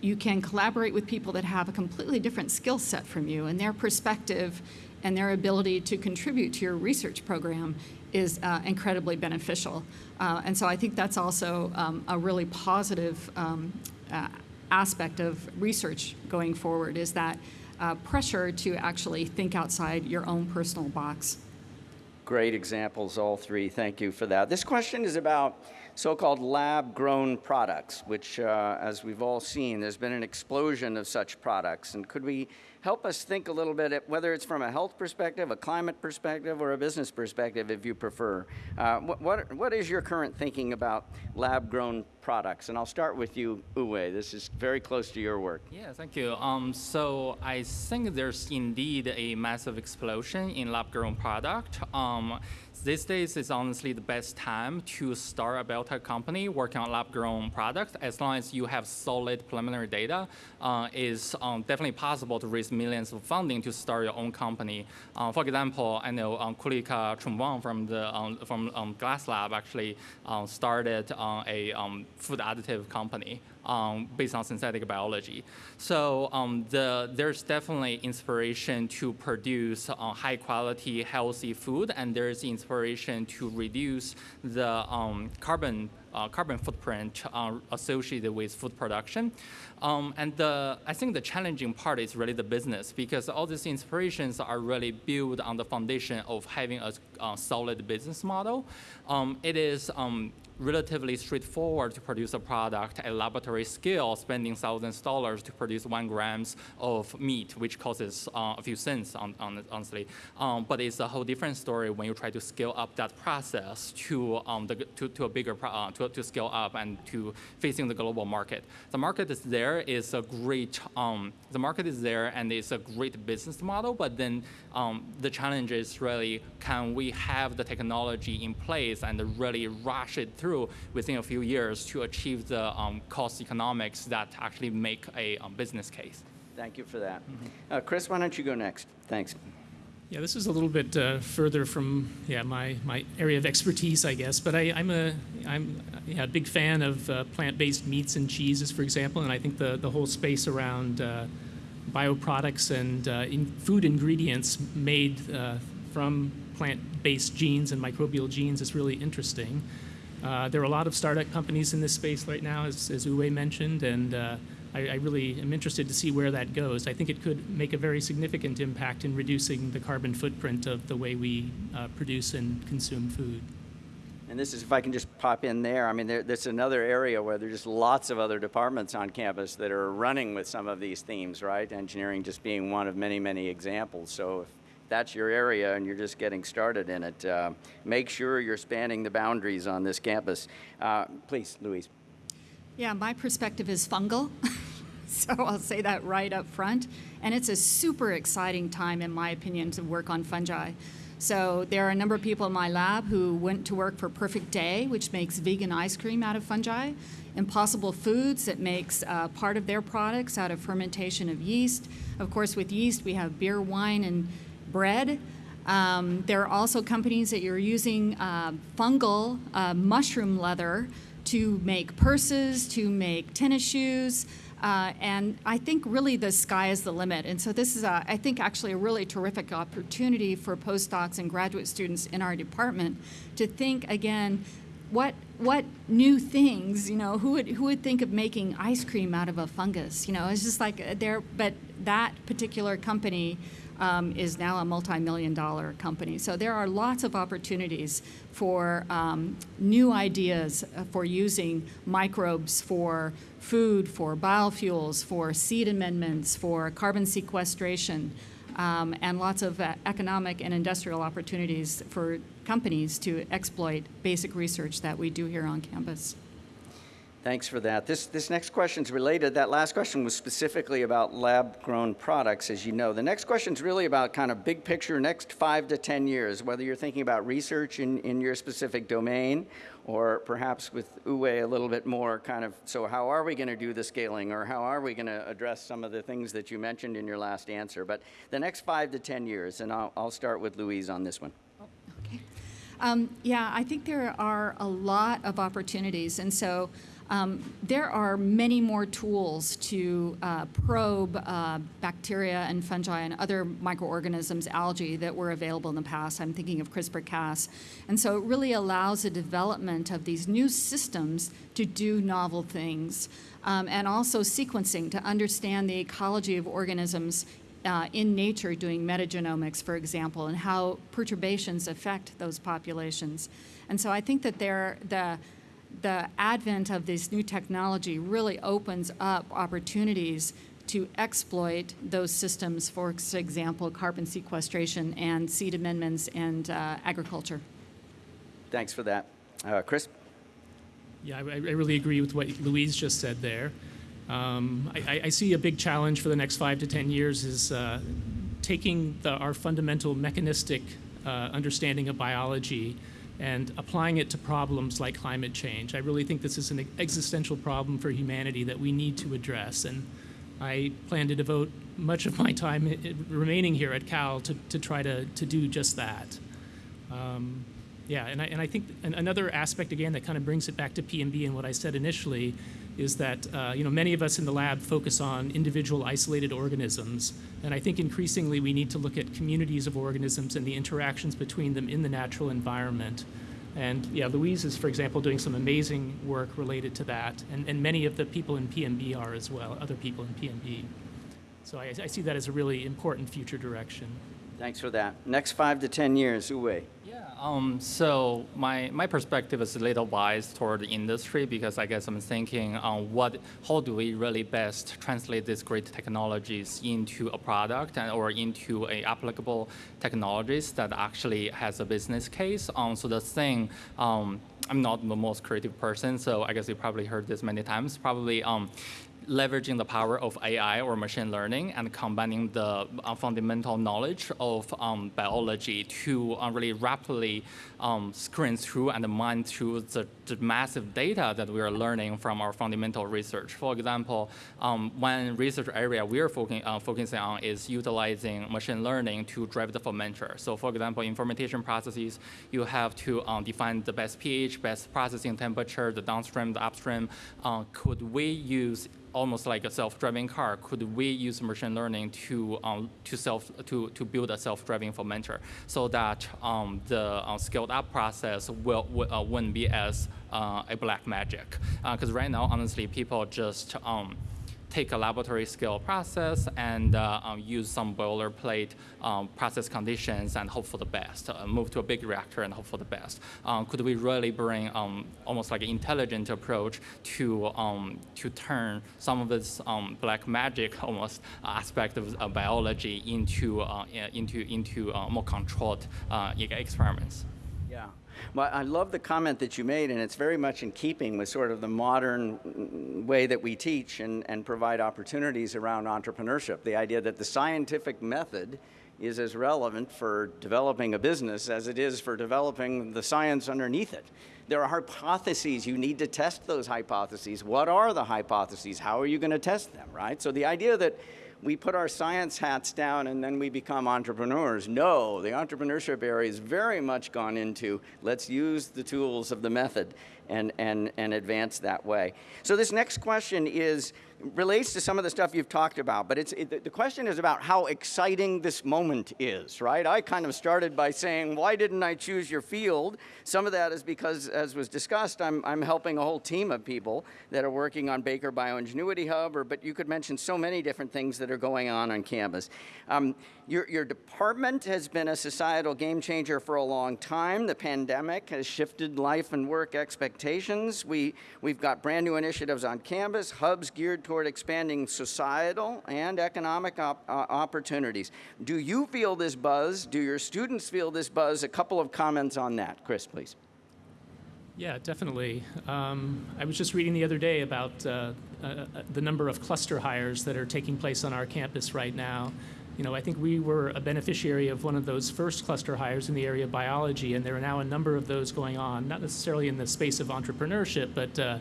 you can collaborate with people that have a completely different skill set from you, and their perspective and their ability to contribute to your research program is uh, incredibly beneficial. Uh, and so I think that's also um, a really positive um, uh, aspect of research going forward is that uh, pressure to actually think outside your own personal box. Great examples, all three. Thank you for that. This question is about so-called lab-grown products, which, uh, as we've all seen, there's been an explosion of such products. And could we help us think a little bit, whether it's from a health perspective, a climate perspective, or a business perspective, if you prefer. Uh, what, what, what is your current thinking about lab-grown products? And I'll start with you, Ouwei. This is very close to your work. Yeah, thank you. Um, so I think there's indeed a massive explosion in lab-grown product. Um, these days is honestly the best time to start a biotech company working on lab-grown products. As long as you have solid preliminary data, uh, is um, definitely possible to raise millions of funding to start your own company. Uh, for example, I know um, Kulika Chunwang from the um, from um, Glass Lab actually um, started uh, a um, food additive company um, based on synthetic biology. So um, the, there's definitely inspiration to produce uh, high quality, healthy food, and there's inspiration to reduce the um, carbon uh, carbon footprint uh, associated with food production. Um, and the, I think the challenging part is really the business because all these inspirations are really built on the foundation of having a, solid business model. Um, it is um, relatively straightforward to produce a product at laboratory scale, spending thousands of dollars to produce one grams of meat, which costs uh, a few cents, on, on, honestly. Um, but it's a whole different story when you try to scale up that process to, um, the, to, to, a bigger, uh, to, to scale up and to facing the global market. The market is there, is a great, um, the market is there and it's a great business model, but then um, the challenge is really, can we have the technology in place and really rush it through through within a few years to achieve the um, cost economics that actually make a um, business case. Thank you for that. Mm -hmm. uh, Kris, why don't you go next? Thanks. Yeah, this is a little bit uh, further from yeah my, my area of expertise, I guess. But I, am a I'm yeah, a big fan of uh, plant-based meats and cheeses, for example, and I think the the whole space around uh, bioproducts and uh, in food ingredients made uh, from plant-based genes and microbial genes is really interesting. Uh, there are a lot of startup companies in this space right now, as, as Ouwei mentioned, and uh, I, I, really am interested to see where that goes. I think it could make a very significant impact in reducing the carbon footprint of the way we uh, produce and consume food. And this is, if I can just pop in there, I mean, there, there's another area where there's just lots of other departments on campus that are running with some of these themes, right? Engineering just being one of many, many examples. So if that's your area and you're just getting started in it, uh, make sure you're spanning the boundaries on this campus. Uh, please, Louise. Yeah, my perspective is fungal. [LAUGHS] so I'll say that right up front. And it's a super exciting time, in my opinion, to work on fungi. So there are a number of people in my lab who went to work for Perfect Day, which makes vegan ice cream out of fungi. Impossible Foods that makes uh, part of their products out of fermentation of yeast. Of course, with yeast, we have beer, wine, and bread. Um, there are also companies that you're using uh, fungal uh, mushroom leather to make purses, to make tennis shoes. Uh, and I think really the sky is the limit. And so this is, a, I think, actually a really terrific opportunity for postdocs and graduate students in our department to think again, what what new things, you know, who would who would think of making ice cream out of a fungus? You know, it's just like uh, there. But that particular company um, is now a multi-million dollar company. So there are lots of opportunities for um, new ideas uh, for using microbes for food, for biofuels, for seed amendments, for carbon sequestration, um, and lots of uh, economic and industrial opportunities for companies to exploit basic research that we do here on campus. Thanks for that. This, this next question is related. That last question was specifically about lab-grown products, as you know. The next question is really about kind of big picture, next five to 10 years, whether you're thinking about research in, in your specific domain or perhaps with Ouwei a little bit more kind of, so how are we going to do the scaling or how are we going to address some of the things that you mentioned in your last answer? But the next five to 10 years, and I'll, I'll start with Louise on this one. Okay. Um, yeah, I think there are a lot of opportunities. And so um, there are many more tools to uh, probe uh, bacteria and fungi and other microorganisms, algae, that were available in the past. I'm thinking of CRISPR-Cas. And so it really allows the development of these new systems to do novel things. Um, and also sequencing to understand the ecology of organisms uh, in nature doing metagenomics, for example, and how perturbations affect those populations. And so I think that there, the, the advent of this new technology really opens up opportunities to exploit those systems, for example, carbon sequestration and seed amendments and uh, agriculture. Thanks for that. Uh, Kris? Yeah, I, I, really agree with what Louise just said there. Um, I, I, see a big challenge for the next five to 10 years is uh, taking the, our fundamental mechanistic uh, understanding of biology and applying it to problems like climate change. I really think this is an existential problem for humanity that we need to address. And I plan to devote much of my time remaining here at Cal to, to try to, to do just that. Um, yeah, and I, and I think another aspect, again, that kind of brings it back to PMB and what I said initially is that uh, you know, many of us in the lab focus on individual isolated organisms. And I think increasingly we need to look at communities of organisms and the interactions between them in the natural environment. And yeah, Louise is, for example, doing some amazing work related to that. And, and many of the people in PMB are as well, other people in PMB. So I, I see that as a really important future direction. Thanks for that. Next five to 10 years, Ouwei. Um, so my, my perspective is a little biased toward the industry because I guess I'm thinking on what, how do we really best translate these great technologies into a product and, or into a applicable technologies that actually has a business case. Um, so the thing, um, I'm not the most creative person, so I guess you probably heard this many times. Probably um, leveraging the power of AI or machine learning and combining the uh, fundamental knowledge of um, biology to uh, really rapidly um, screen through and mine through the, the, massive data that we are learning from our fundamental research. For example, um, one research area we are focusing, uh, focusing on is utilizing machine learning to drive the fermenter. So for example, in fermentation processes, you have to um, define the best pH, best processing temperature, the downstream, the upstream. Uh, could we use almost like a self-driving car. Could we use machine learning to um, to self to to build a self-driving fermenter so that um, the uh, scaled up process will, will uh, wouldn't be as uh, a black magic? Because right now, honestly, people just um, take a laboratory scale process and uh, um, use some boilerplate um, process conditions and hope for the best, uh, move to a big reactor and hope for the best. Um, could we really bring um, almost like an intelligent approach to, um, to turn some of this black magic [LAUGHS] almost aspect of biology into, uh, into, into uh, more controlled uh, experiments? Well, I love the comment that you made, and it's very much in keeping with sort of the modern way that we teach and, and provide opportunities around entrepreneurship. The idea that the scientific method is as relevant for developing a business as it is for developing the science underneath it. There are hypotheses. You need to test those hypotheses. What are the hypotheses? How are you going to test them, right? So the idea that we put our science hats down and then we become entrepreneurs. No, the entrepreneurship area is very much gone into let's use the tools of the method and, and, and advance that way. So this next question is relates to some of the stuff you've talked about, but it's, it, the question is about how exciting this moment is, right? I kind of started by saying, why didn't I choose your field? Some of that is because, as was discussed, I'm, I'm helping a whole team of people that are working on Bakar BioEnginuity Hub, or, but you could mention so many different things that are going on on campus. Um, your, your department has been a societal game changer for a long time. The pandemic has shifted life and work expectations. We, we've got brand new initiatives on campus, hubs geared toward expanding societal and economic op uh, opportunities. Do you feel this buzz? Do your students feel this buzz? A couple of comments on that. Kris, please. Yeah, definitely. Um, I was just reading the other day about uh, uh, uh, the number of cluster hires that are taking place on our campus right now. You know, I think we were a beneficiary of one of those first cluster hires in the area of biology, and there are now a number of those going on, not necessarily in the space of entrepreneurship, but uh,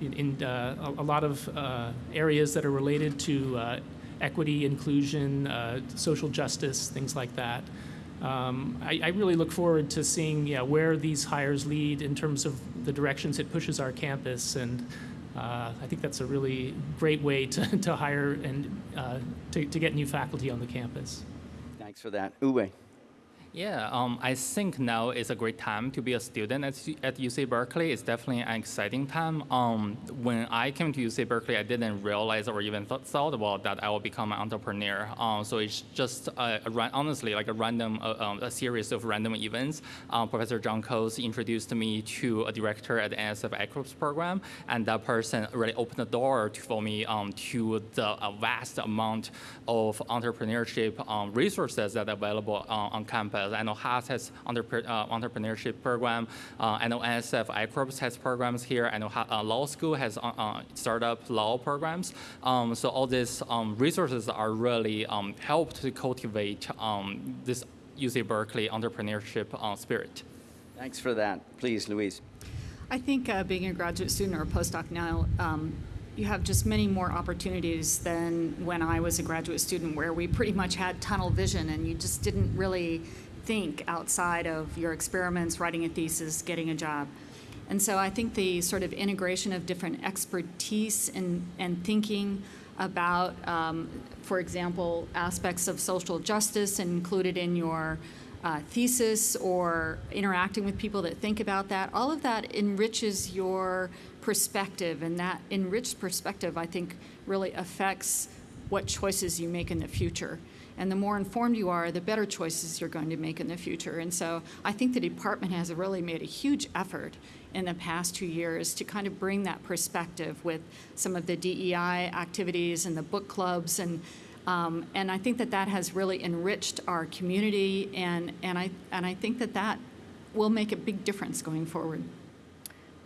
in, in uh, a, a, lot of uh, areas that are related to uh, equity, inclusion, social justice, things like that. Um, I, I, really look forward to seeing yeah, where these hires lead in terms of the directions it pushes our campus. And uh, I think that's a really great way to, to hire and uh, to, to get new faculty on the campus. Thanks for that. Ouwei. Yeah, um, I think now is a great time to be a student at, at UC Berkeley. It's definitely an exciting time. Um, when I came to UC Berkeley, I didn't realize or even th thought about that I will become an entrepreneur. Um, so it's just a, a, honestly like a random, uh, um, a series of random events. Um, Professor John Coates introduced me to a director at the NSF I-Corps program, and that person really opened the door to, for me um, to the vast amount of entrepreneurship resources that are available uh, on campus campus. I know Haas has entrep uh, entrepreneurship program. Uh, I know NSF I-Corps has programs here. I know uh, law school has uh, uh, startup law programs. Um, so all these um, resources are really um, help to cultivate um, this UC Berkeley entrepreneurship uh, spirit. Thanks for that. Please, Louise. I think being a graduate student or a postdoc now, um, you have just many more opportunities than when I was a graduate student, where we pretty much had tunnel vision and you just didn't really think outside of your experiments, writing a thesis, getting a job. And so I think the sort of integration of different expertise and, and thinking about, um, for example, aspects of social justice included in your uh, thesis or interacting with people that think about that, all of that enriches your perspective. And that enriched perspective, I think, really affects what choices you make in the future. And the more informed you are, the better choices you're going to make in the future. And so I think the department has really made a huge effort in the past two years to kind of bring that perspective with some of the DEI activities and the book clubs and um, and I think that that has really enriched our community and and I and I think that that will make a big difference going forward.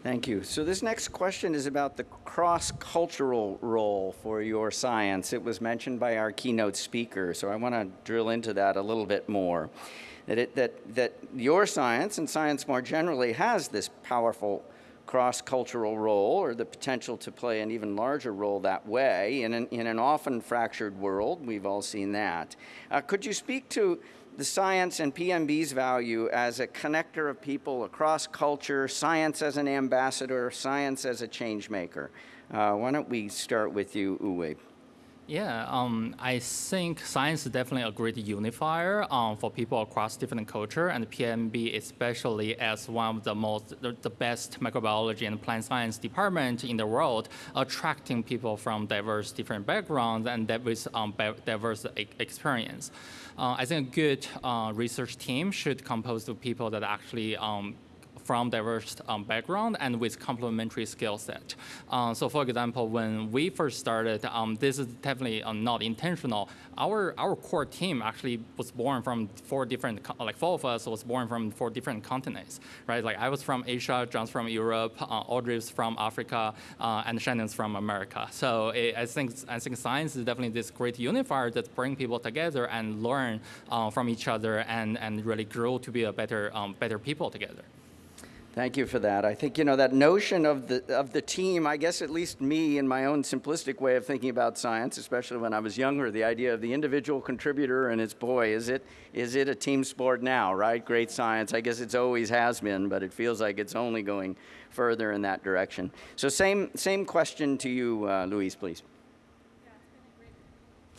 Thank you. So this next question is about the cross-cultural role for your science. It was mentioned by our keynote speaker, so I want to drill into that a little bit more. That, it, that, that your science and science more generally has this powerful cross-cultural role or the potential to play an even larger role that way in an, in an often fractured world. We've all seen that. Uh, could you speak to the science and PMB's value as a connector of people across culture, science as an ambassador, science as a change maker. Uh, why don't we start with you, Ouwei? Yeah, um, I think science is definitely a great unifier um, for people across different culture, and PMB especially as one of the most, the, best microbiology and plant science department in the world, attracting people from diverse different backgrounds and with um, diverse experience. Uh, I think a good uh, research team should compose of people that actually um, from diverse um, background and with complementary skill set. Uh, so for example, when we first started, um, this is definitely uh, not intentional. Our, our core team actually was born from four different, like four of us was born from four different continents, right? Like I was from Asia, John's from Europe, uh, Audrey's from Africa, uh, and Shannon's from America. So it, I, think, I think science is definitely this great unifier that bring people together and learn uh, from each other and, and really grow to be a better, um, better people together. Thank you for that. I think, you know, that notion of the, of the team, I guess at least me in my own simplistic way of thinking about science, especially when I was younger, the idea of the individual contributor and it's, boy, is it, is it a team sport now, right? Great science. I guess it's always has been, but it feels like it's only going further in that direction. So same, same question to you, uh, Louise, please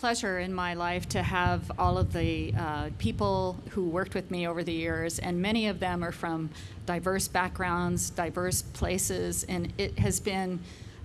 pleasure in my life to have all of the uh, people who worked with me over the years, and many of them are from diverse backgrounds, diverse places, and it has been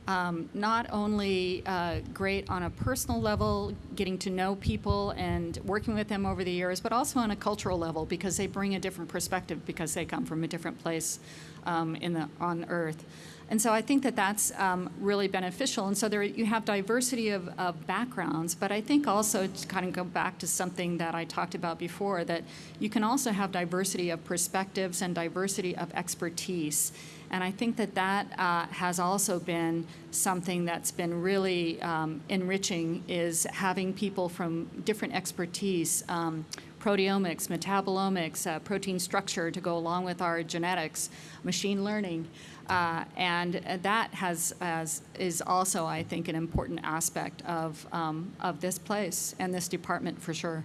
um, not only uh, great on a personal level, getting to know people and working with them over the years, but also on a cultural level because they bring a different perspective because they come from a different place um, in the, on Earth. And so I think that that's um, really beneficial. And so there you have diversity of, of, backgrounds, but I think also to kind of go back to something that I talked about before, that you can also have diversity of perspectives and diversity of expertise. And I think that that uh, has also been something that's been really um, enriching is having people from different expertise, um, proteomics, metabolomics, uh, protein structure to go along with our genetics, machine learning. Uh, and that has, has, is also, I think, an important aspect of, um, of this place and this department for sure.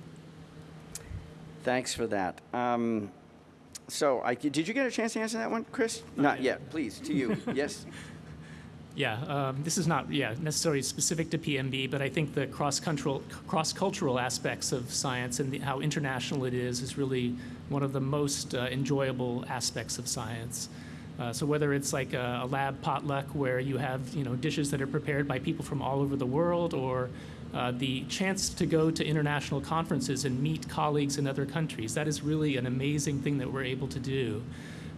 Thanks for that. Um, so, I, did you get a chance to answer that one, Kris? Not, not yet. yet. Please, to you. [LAUGHS] yes. Yeah, um, this is not yeah necessarily specific to PMB, but I think the cross-cultural cross-cultural aspects of science and the, how international it is is really one of the most uh, enjoyable aspects of science. Uh, so whether it's like a, a, lab potluck where you have you know dishes that are prepared by people from all over the world, or uh, the chance to go to international conferences and meet colleagues in other countries, that is really an amazing thing that we're able to do.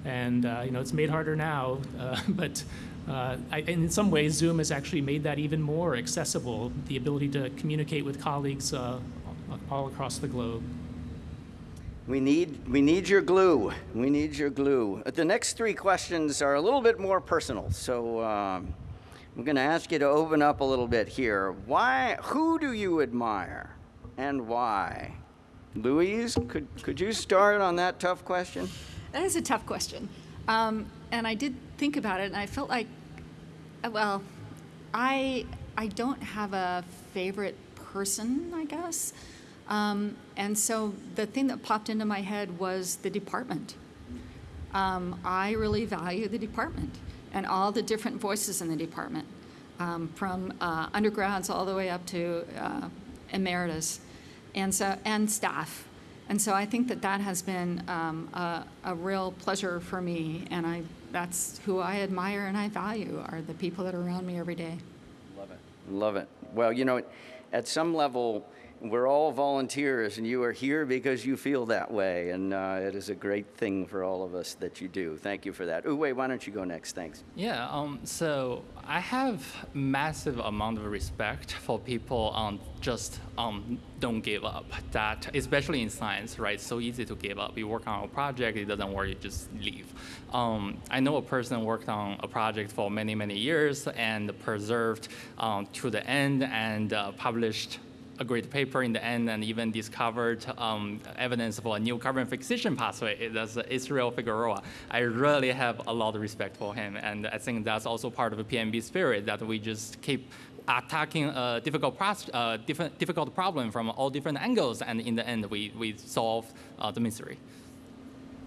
And uh, you know it's made harder now, uh, [LAUGHS] but uh, I, in some ways Zoom has actually made that even more accessible. The ability to communicate with colleagues uh, all across the globe. We need, we need your glue. We need your glue. The next three questions are a little bit more personal, so um, I'm going to ask you to open up a little bit here. Why, who do you admire and why? Louise, could, could you start on that tough question? That is a tough question. Um, and I did think about it, and I felt like, uh, well, I, I don't have a favorite person, I guess. Um, and so the thing that popped into my head was the department. Um, I really value the department and all the different voices in the department, um, from uh, undergrads all the way up to uh, emeritus, and so and staff. And so I think that that has been um, a, a, real pleasure for me, and I that's who I admire and I value are the people that are around me every day. Love it, love it. Well, you know, at some level we're all volunteers, and you are here because you feel that way, and uh, it is a great thing for all of us that you do. Thank you for that. Ouwei, why don't you go next? Thanks. Yeah. Um, so I have massive amount of respect for people um, just um, don't give up. That especially in science, right? So easy to give up. You work on a project, it doesn't work, you just leave. Um, I know a person worked on a project for many many years and preserved um, to the end and uh, published a great paper in the end and even discovered um, evidence for a new carbon fixation pathway. That's Israel Figueroa. I really have a lot of respect for him, and I think that's also part of the PMB spirit that we just keep attacking a difficult, pros- uh, different, difficult problem from all different angles, and in the end, we, we solve uh, the mystery.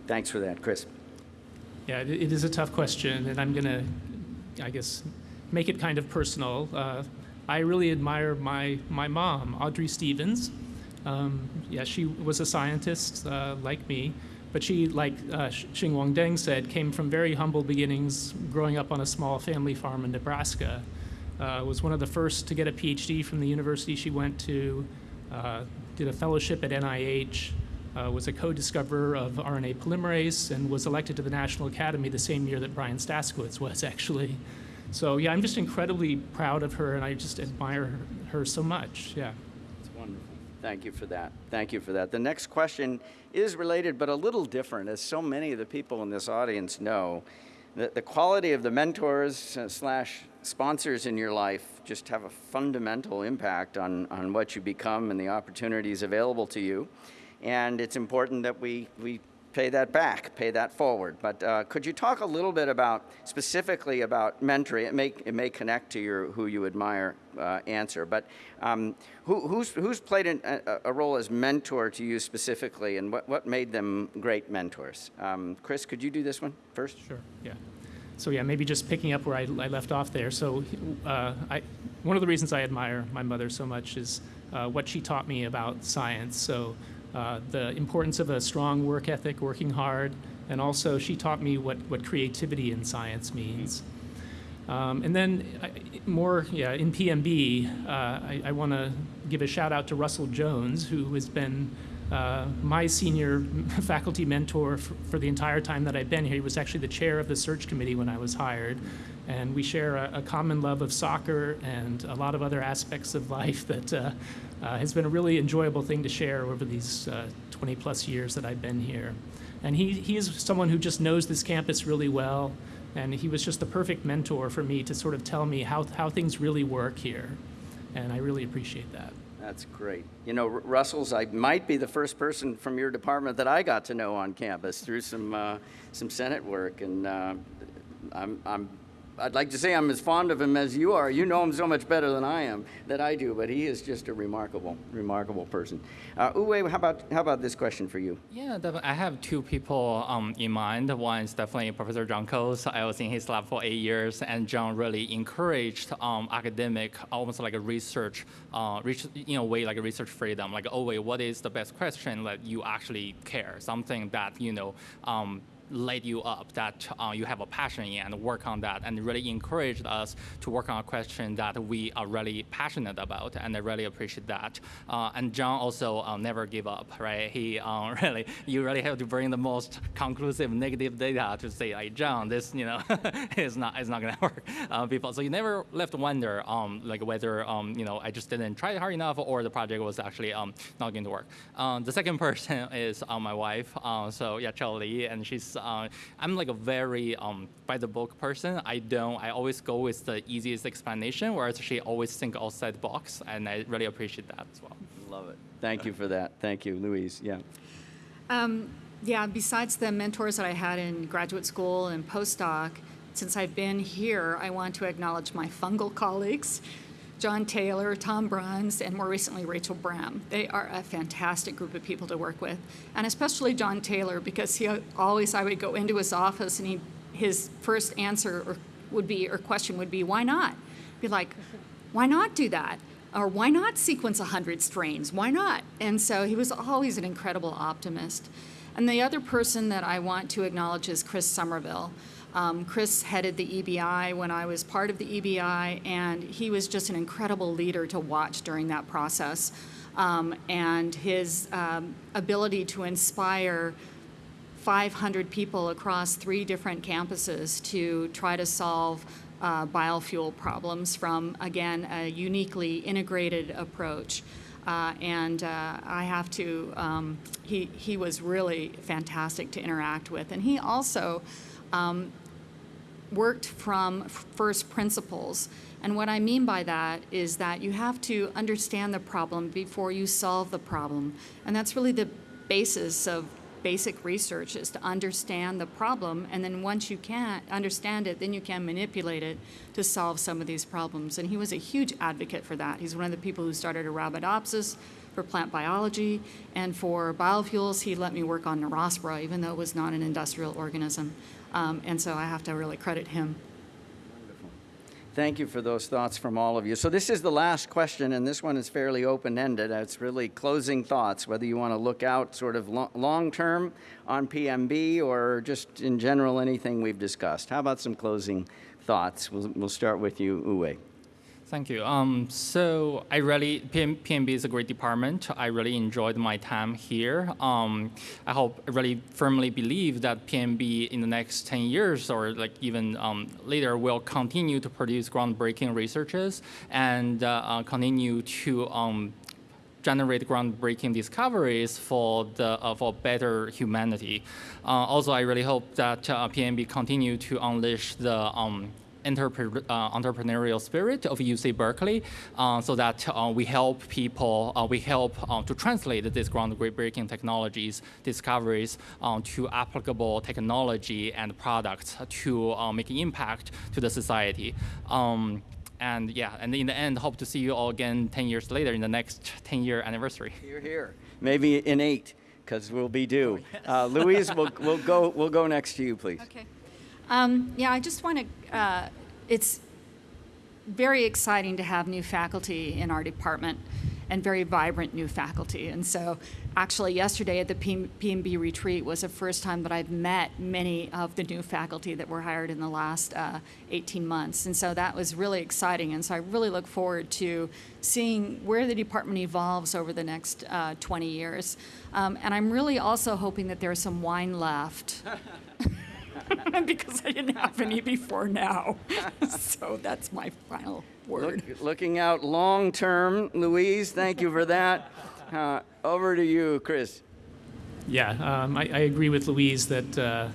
Thanks for that, Kris. Yeah, it, it is a tough question, and I'm going to, I guess, make it kind of personal. Uh, I really admire my, my mom, Audrey Stevens. Um, yeah, she was a scientist uh, like me, but she, like uh, Xing Wang Deng said, came from very humble beginnings, growing up on a small family farm in Nebraska. Uh, was one of the first to get a PhD from the university she went to, uh, did a fellowship at NIH, uh, was a co-discoverer of RNA polymerase, and was elected to the National Academy the same year that Brian Staskawicz was, [LAUGHS] actually. So yeah, I'm just incredibly proud of her, and I just admire her so much. Yeah. It's wonderful. Thank you for that. Thank you for that. The next question is related, but a little different, as so many of the people in this audience know. The, the quality of the mentors uh, slash sponsors in your life just have a fundamental impact on, on what you become and the opportunities available to you. And it's important that we, we pay that back, pay that forward. But uh, could you talk a little bit about, specifically about mentoring? It may, it may connect to your who you admire uh, answer, but um, who, who's, who's played an, a, a, role as mentor to you specifically, and what, what made them great mentors? Um, Kris, could you do this one first? Sure, yeah. So yeah, maybe just picking up where I, I left off there. So uh, I, one of the reasons I admire my mother so much is uh, what she taught me about science. So uh, the importance of a strong work ethic, working hard, and also she taught me what, what creativity in science means. Um, and then I, more, yeah, in PMB, uh, I, I want to give a shout out to Russell Jones, who has been uh, my senior [LAUGHS] faculty mentor for, the entire time that I've been here. He was actually the chair of the search committee when I was hired. And we share a, a common love of soccer and a lot of other aspects of life that uh, uh, has been a really enjoyable thing to share over these uh, 20 plus years that I've been here. And he, he is someone who just knows this campus really well. And he was just the perfect mentor for me to sort of tell me how, how things really work here. And I really appreciate that. That's great. You know, Russell's, I might be the first person from your department that I got to know on campus through some, uh, some Senate work. And uh, I'm, I'm I'd like to say I'm as fond of him as you are. You know him so much better than I am, that I do, but he is just a remarkable, remarkable person. Uh, Ouwei, how about, how about this question for you? Yeah, I have two people um, in mind. One is definitely Professor John Coates. I was in his lab for eight years, and John really encouraged um, academic, almost like a research, uh, in a way like a research freedom. Like, oh wait, what is the best question that you actually care? Something that, you know, um, light you up, that uh, you have a passion in and work on that and really encouraged us to work on a question that we are really passionate about and I really appreciate that. Uh, and John also uh, never give up, right? He uh, [LAUGHS] really, you really have to bring the most conclusive negative data to say like, John, this, you know, [LAUGHS] is not, is not gonna [LAUGHS] work. Uh, people, so you never left wonder um, like whether, um, you know, I just didn't try hard enough or the project was actually um, not going to work. Um, the second person is uh, my wife. so yeah, Charlie, and she's uh, I'm like a very um, by the book person. I don't. I always go with the easiest explanation, whereas she always think outside the box, and I really appreciate that as well. Love it. Thank you for that. Thank you, Louise. Yeah. Um, yeah. Besides the mentors that I had in graduate school and postdoc, since I've been here, I want to acknowledge my fungal [LAUGHS] colleagues. John Taylor, Tom Bruns, and more recently Rachel Brem. They are a fantastic group of people to work with, and especially John Taylor because he always I would go into his office and he his first answer or would be or question would be why not? Be like, why not do that? Or why not sequence 100 strains? Why not? And so he was always an incredible optimist. And the other person that I want to acknowledge is Chris Somerville. Um, Chris headed the EBI when I was part of the EBI, and he was just an incredible leader to watch during that process. Um, and his um, ability to inspire 500 people across three different campuses to try to solve uh, biofuel problems from, again, a uniquely integrated approach. Uh, and uh, I have to, um, he, he was really fantastic to interact with. And he also um, worked from first principles. And what I mean by that is that you have to understand the problem before you solve the problem. And that's really the basis of basic research is to understand the problem, and then once you can understand it, then you can manipulate it to solve some of these problems. And he was a huge advocate for that. He's one of the people who started Arabidopsis for plant biology, and for biofuels, he let me work on Neurospora, even though it was not an industrial organism. Um, and so I have to really credit him. Thank you for those thoughts from all of you. So this is the last question, and this one is fairly open-ended. It's really closing thoughts, whether you want to look out sort of lo long-term on PMB or just in general anything we've discussed. How about some closing thoughts? We'll, we'll start with you, Ouwei. Thank you. Um, so I really, PM, PMB is a great department. I really enjoyed my time here. Um, I hope, I really firmly believe that PMB in the next 10 years or like even um, later will continue to produce groundbreaking researches and uh, uh, continue to um, generate groundbreaking discoveries for the uh, for better humanity. Uh, also, I really hope that uh, PMB continue to unleash the um, entrepre uh, entrepreneurial spirit of UC Berkeley uh, so that uh, we help people, uh, we help uh, to translate these groundbreaking technologies, discoveries uh, to applicable technology and products to make an impact to the society. Um, and yeah, and in the end, hope to see you all again 10 years later in the next 10 year anniversary. You're here. Maybe in eight, because we'll be due. Oh, yes. Louise, we'll, we'll, go, we'll go next to you, please. Okay. Um, yeah, I just want to, uh, it's very exciting to have new faculty in our department and very vibrant new faculty. And so actually yesterday at the PMB retreat was the first time that I've met many of the new faculty that were hired in the last uh, 18 months. And so that was really exciting. And so I really look forward to seeing where the department evolves over the next uh, 20 years. Um, and I'm really also hoping that there's some wine left. [LAUGHS] [LAUGHS] because I didn't have any before now. [LAUGHS] so that's my final word. Look, looking out long term, Louise, thank you for that. [LAUGHS] Uh, over to you, Kris. Yeah, um, I, I, agree with Louise that uh,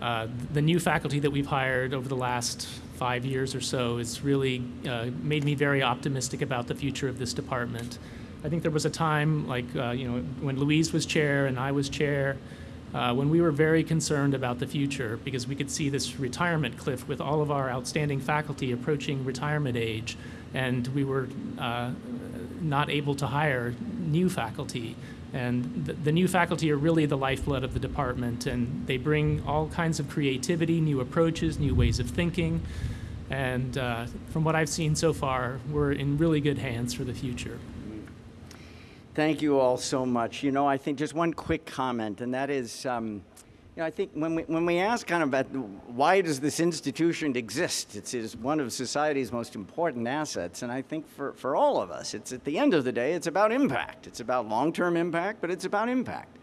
uh, the new faculty that we've hired over the last five years or so has really uh, made me very optimistic about the future of this department. I think there was a time, like uh, you know, when Louise was chair and I was chair, uh, when we were very concerned about the future because we could see this retirement cliff with all of our outstanding faculty approaching retirement age, and we were uh, not able to hire new faculty. And the, the, new faculty are really the lifeblood of the department, and they bring all kinds of creativity, new approaches, new ways of thinking. And uh, from what I've seen so far, we're in really good hands for the future. Thank you all so much. You know, I think just one quick comment, and that is, um, you know, I think when we, when we ask kind of about why does this institution exist, it's, it's one of society's most important assets, and I think for, for all of us, it's at the end of the day, it's about impact. It's about long-term impact, but it's about impact.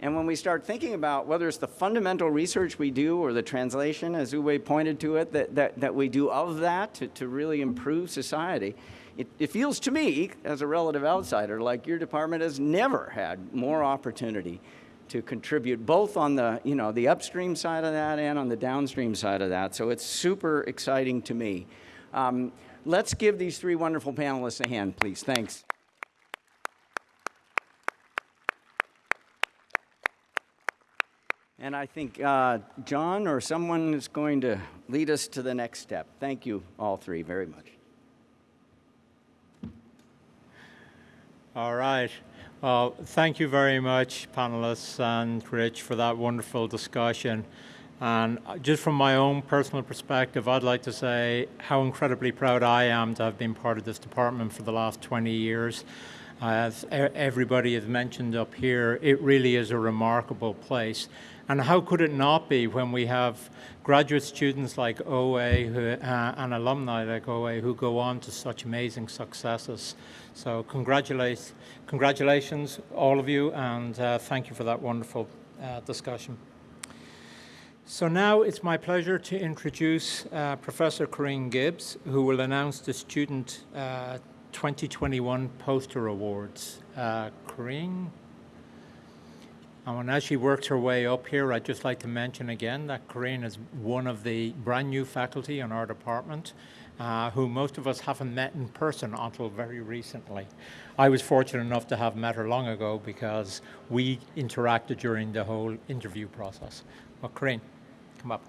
And when we start thinking about whether it's the fundamental research we do or the translation, as Ouwei pointed to it, that, that, that we do of that to, to really improve society, it, it feels to me, as a relative outsider, like your department has never had more opportunity to contribute both on the, you know, the upstream side of that and on the downstream side of that. So it's super exciting to me. Um, let's give these three wonderful panelists a hand, please. Thanks. And I think uh, John or someone is going to lead us to the next step. Thank you all three very much. All right. Well, thank you very much, panelists and Rich, for that wonderful discussion. And uh, just from my own personal perspective, I'd like to say how incredibly proud I am to have been part of this department for the last 20 years. As everybody has mentioned up here, it really is a remarkable place. And how could it not be when we have graduate students like Ouwei who, uh, and alumni like Ouwei who go on to such amazing successes? So congratulations, congratulations all of you, and uh, thank you for that wonderful uh, discussion. So now it's my pleasure to introduce uh, Professor Corinne Gibbs, who will announce the Student uh, 2021 Poster Awards. Uh, Corinne? And as she works her way up here, I'd just like to mention again that Corinne is one of the brand new faculty in our department uh, who most of us haven't met in person until very recently. I was fortunate enough to have met her long ago because we interacted during the whole interview process. Well, Corinne, come up.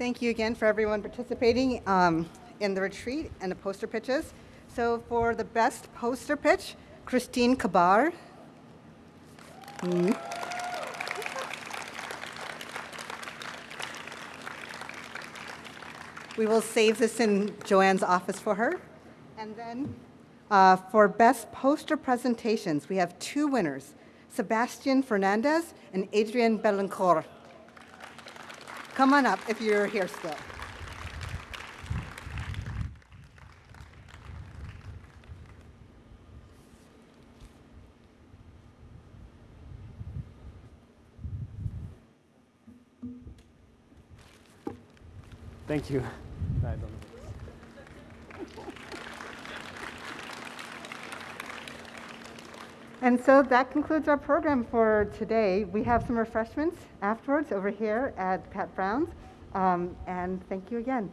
Thank you again for everyone participating um, in the retreat and the poster pitches. So for the best poster pitch, Christine Kabar. Hmm. We will save this in Joanne's office for her. And then uh, for best poster presentations, we have two winners, Sebastian Fernandez and Adrian Belancourt. Come on up if you're here still. Thank you. And so that concludes our program for today. We have some refreshments afterwards over here at Pat Brown's. Um, and thank you again.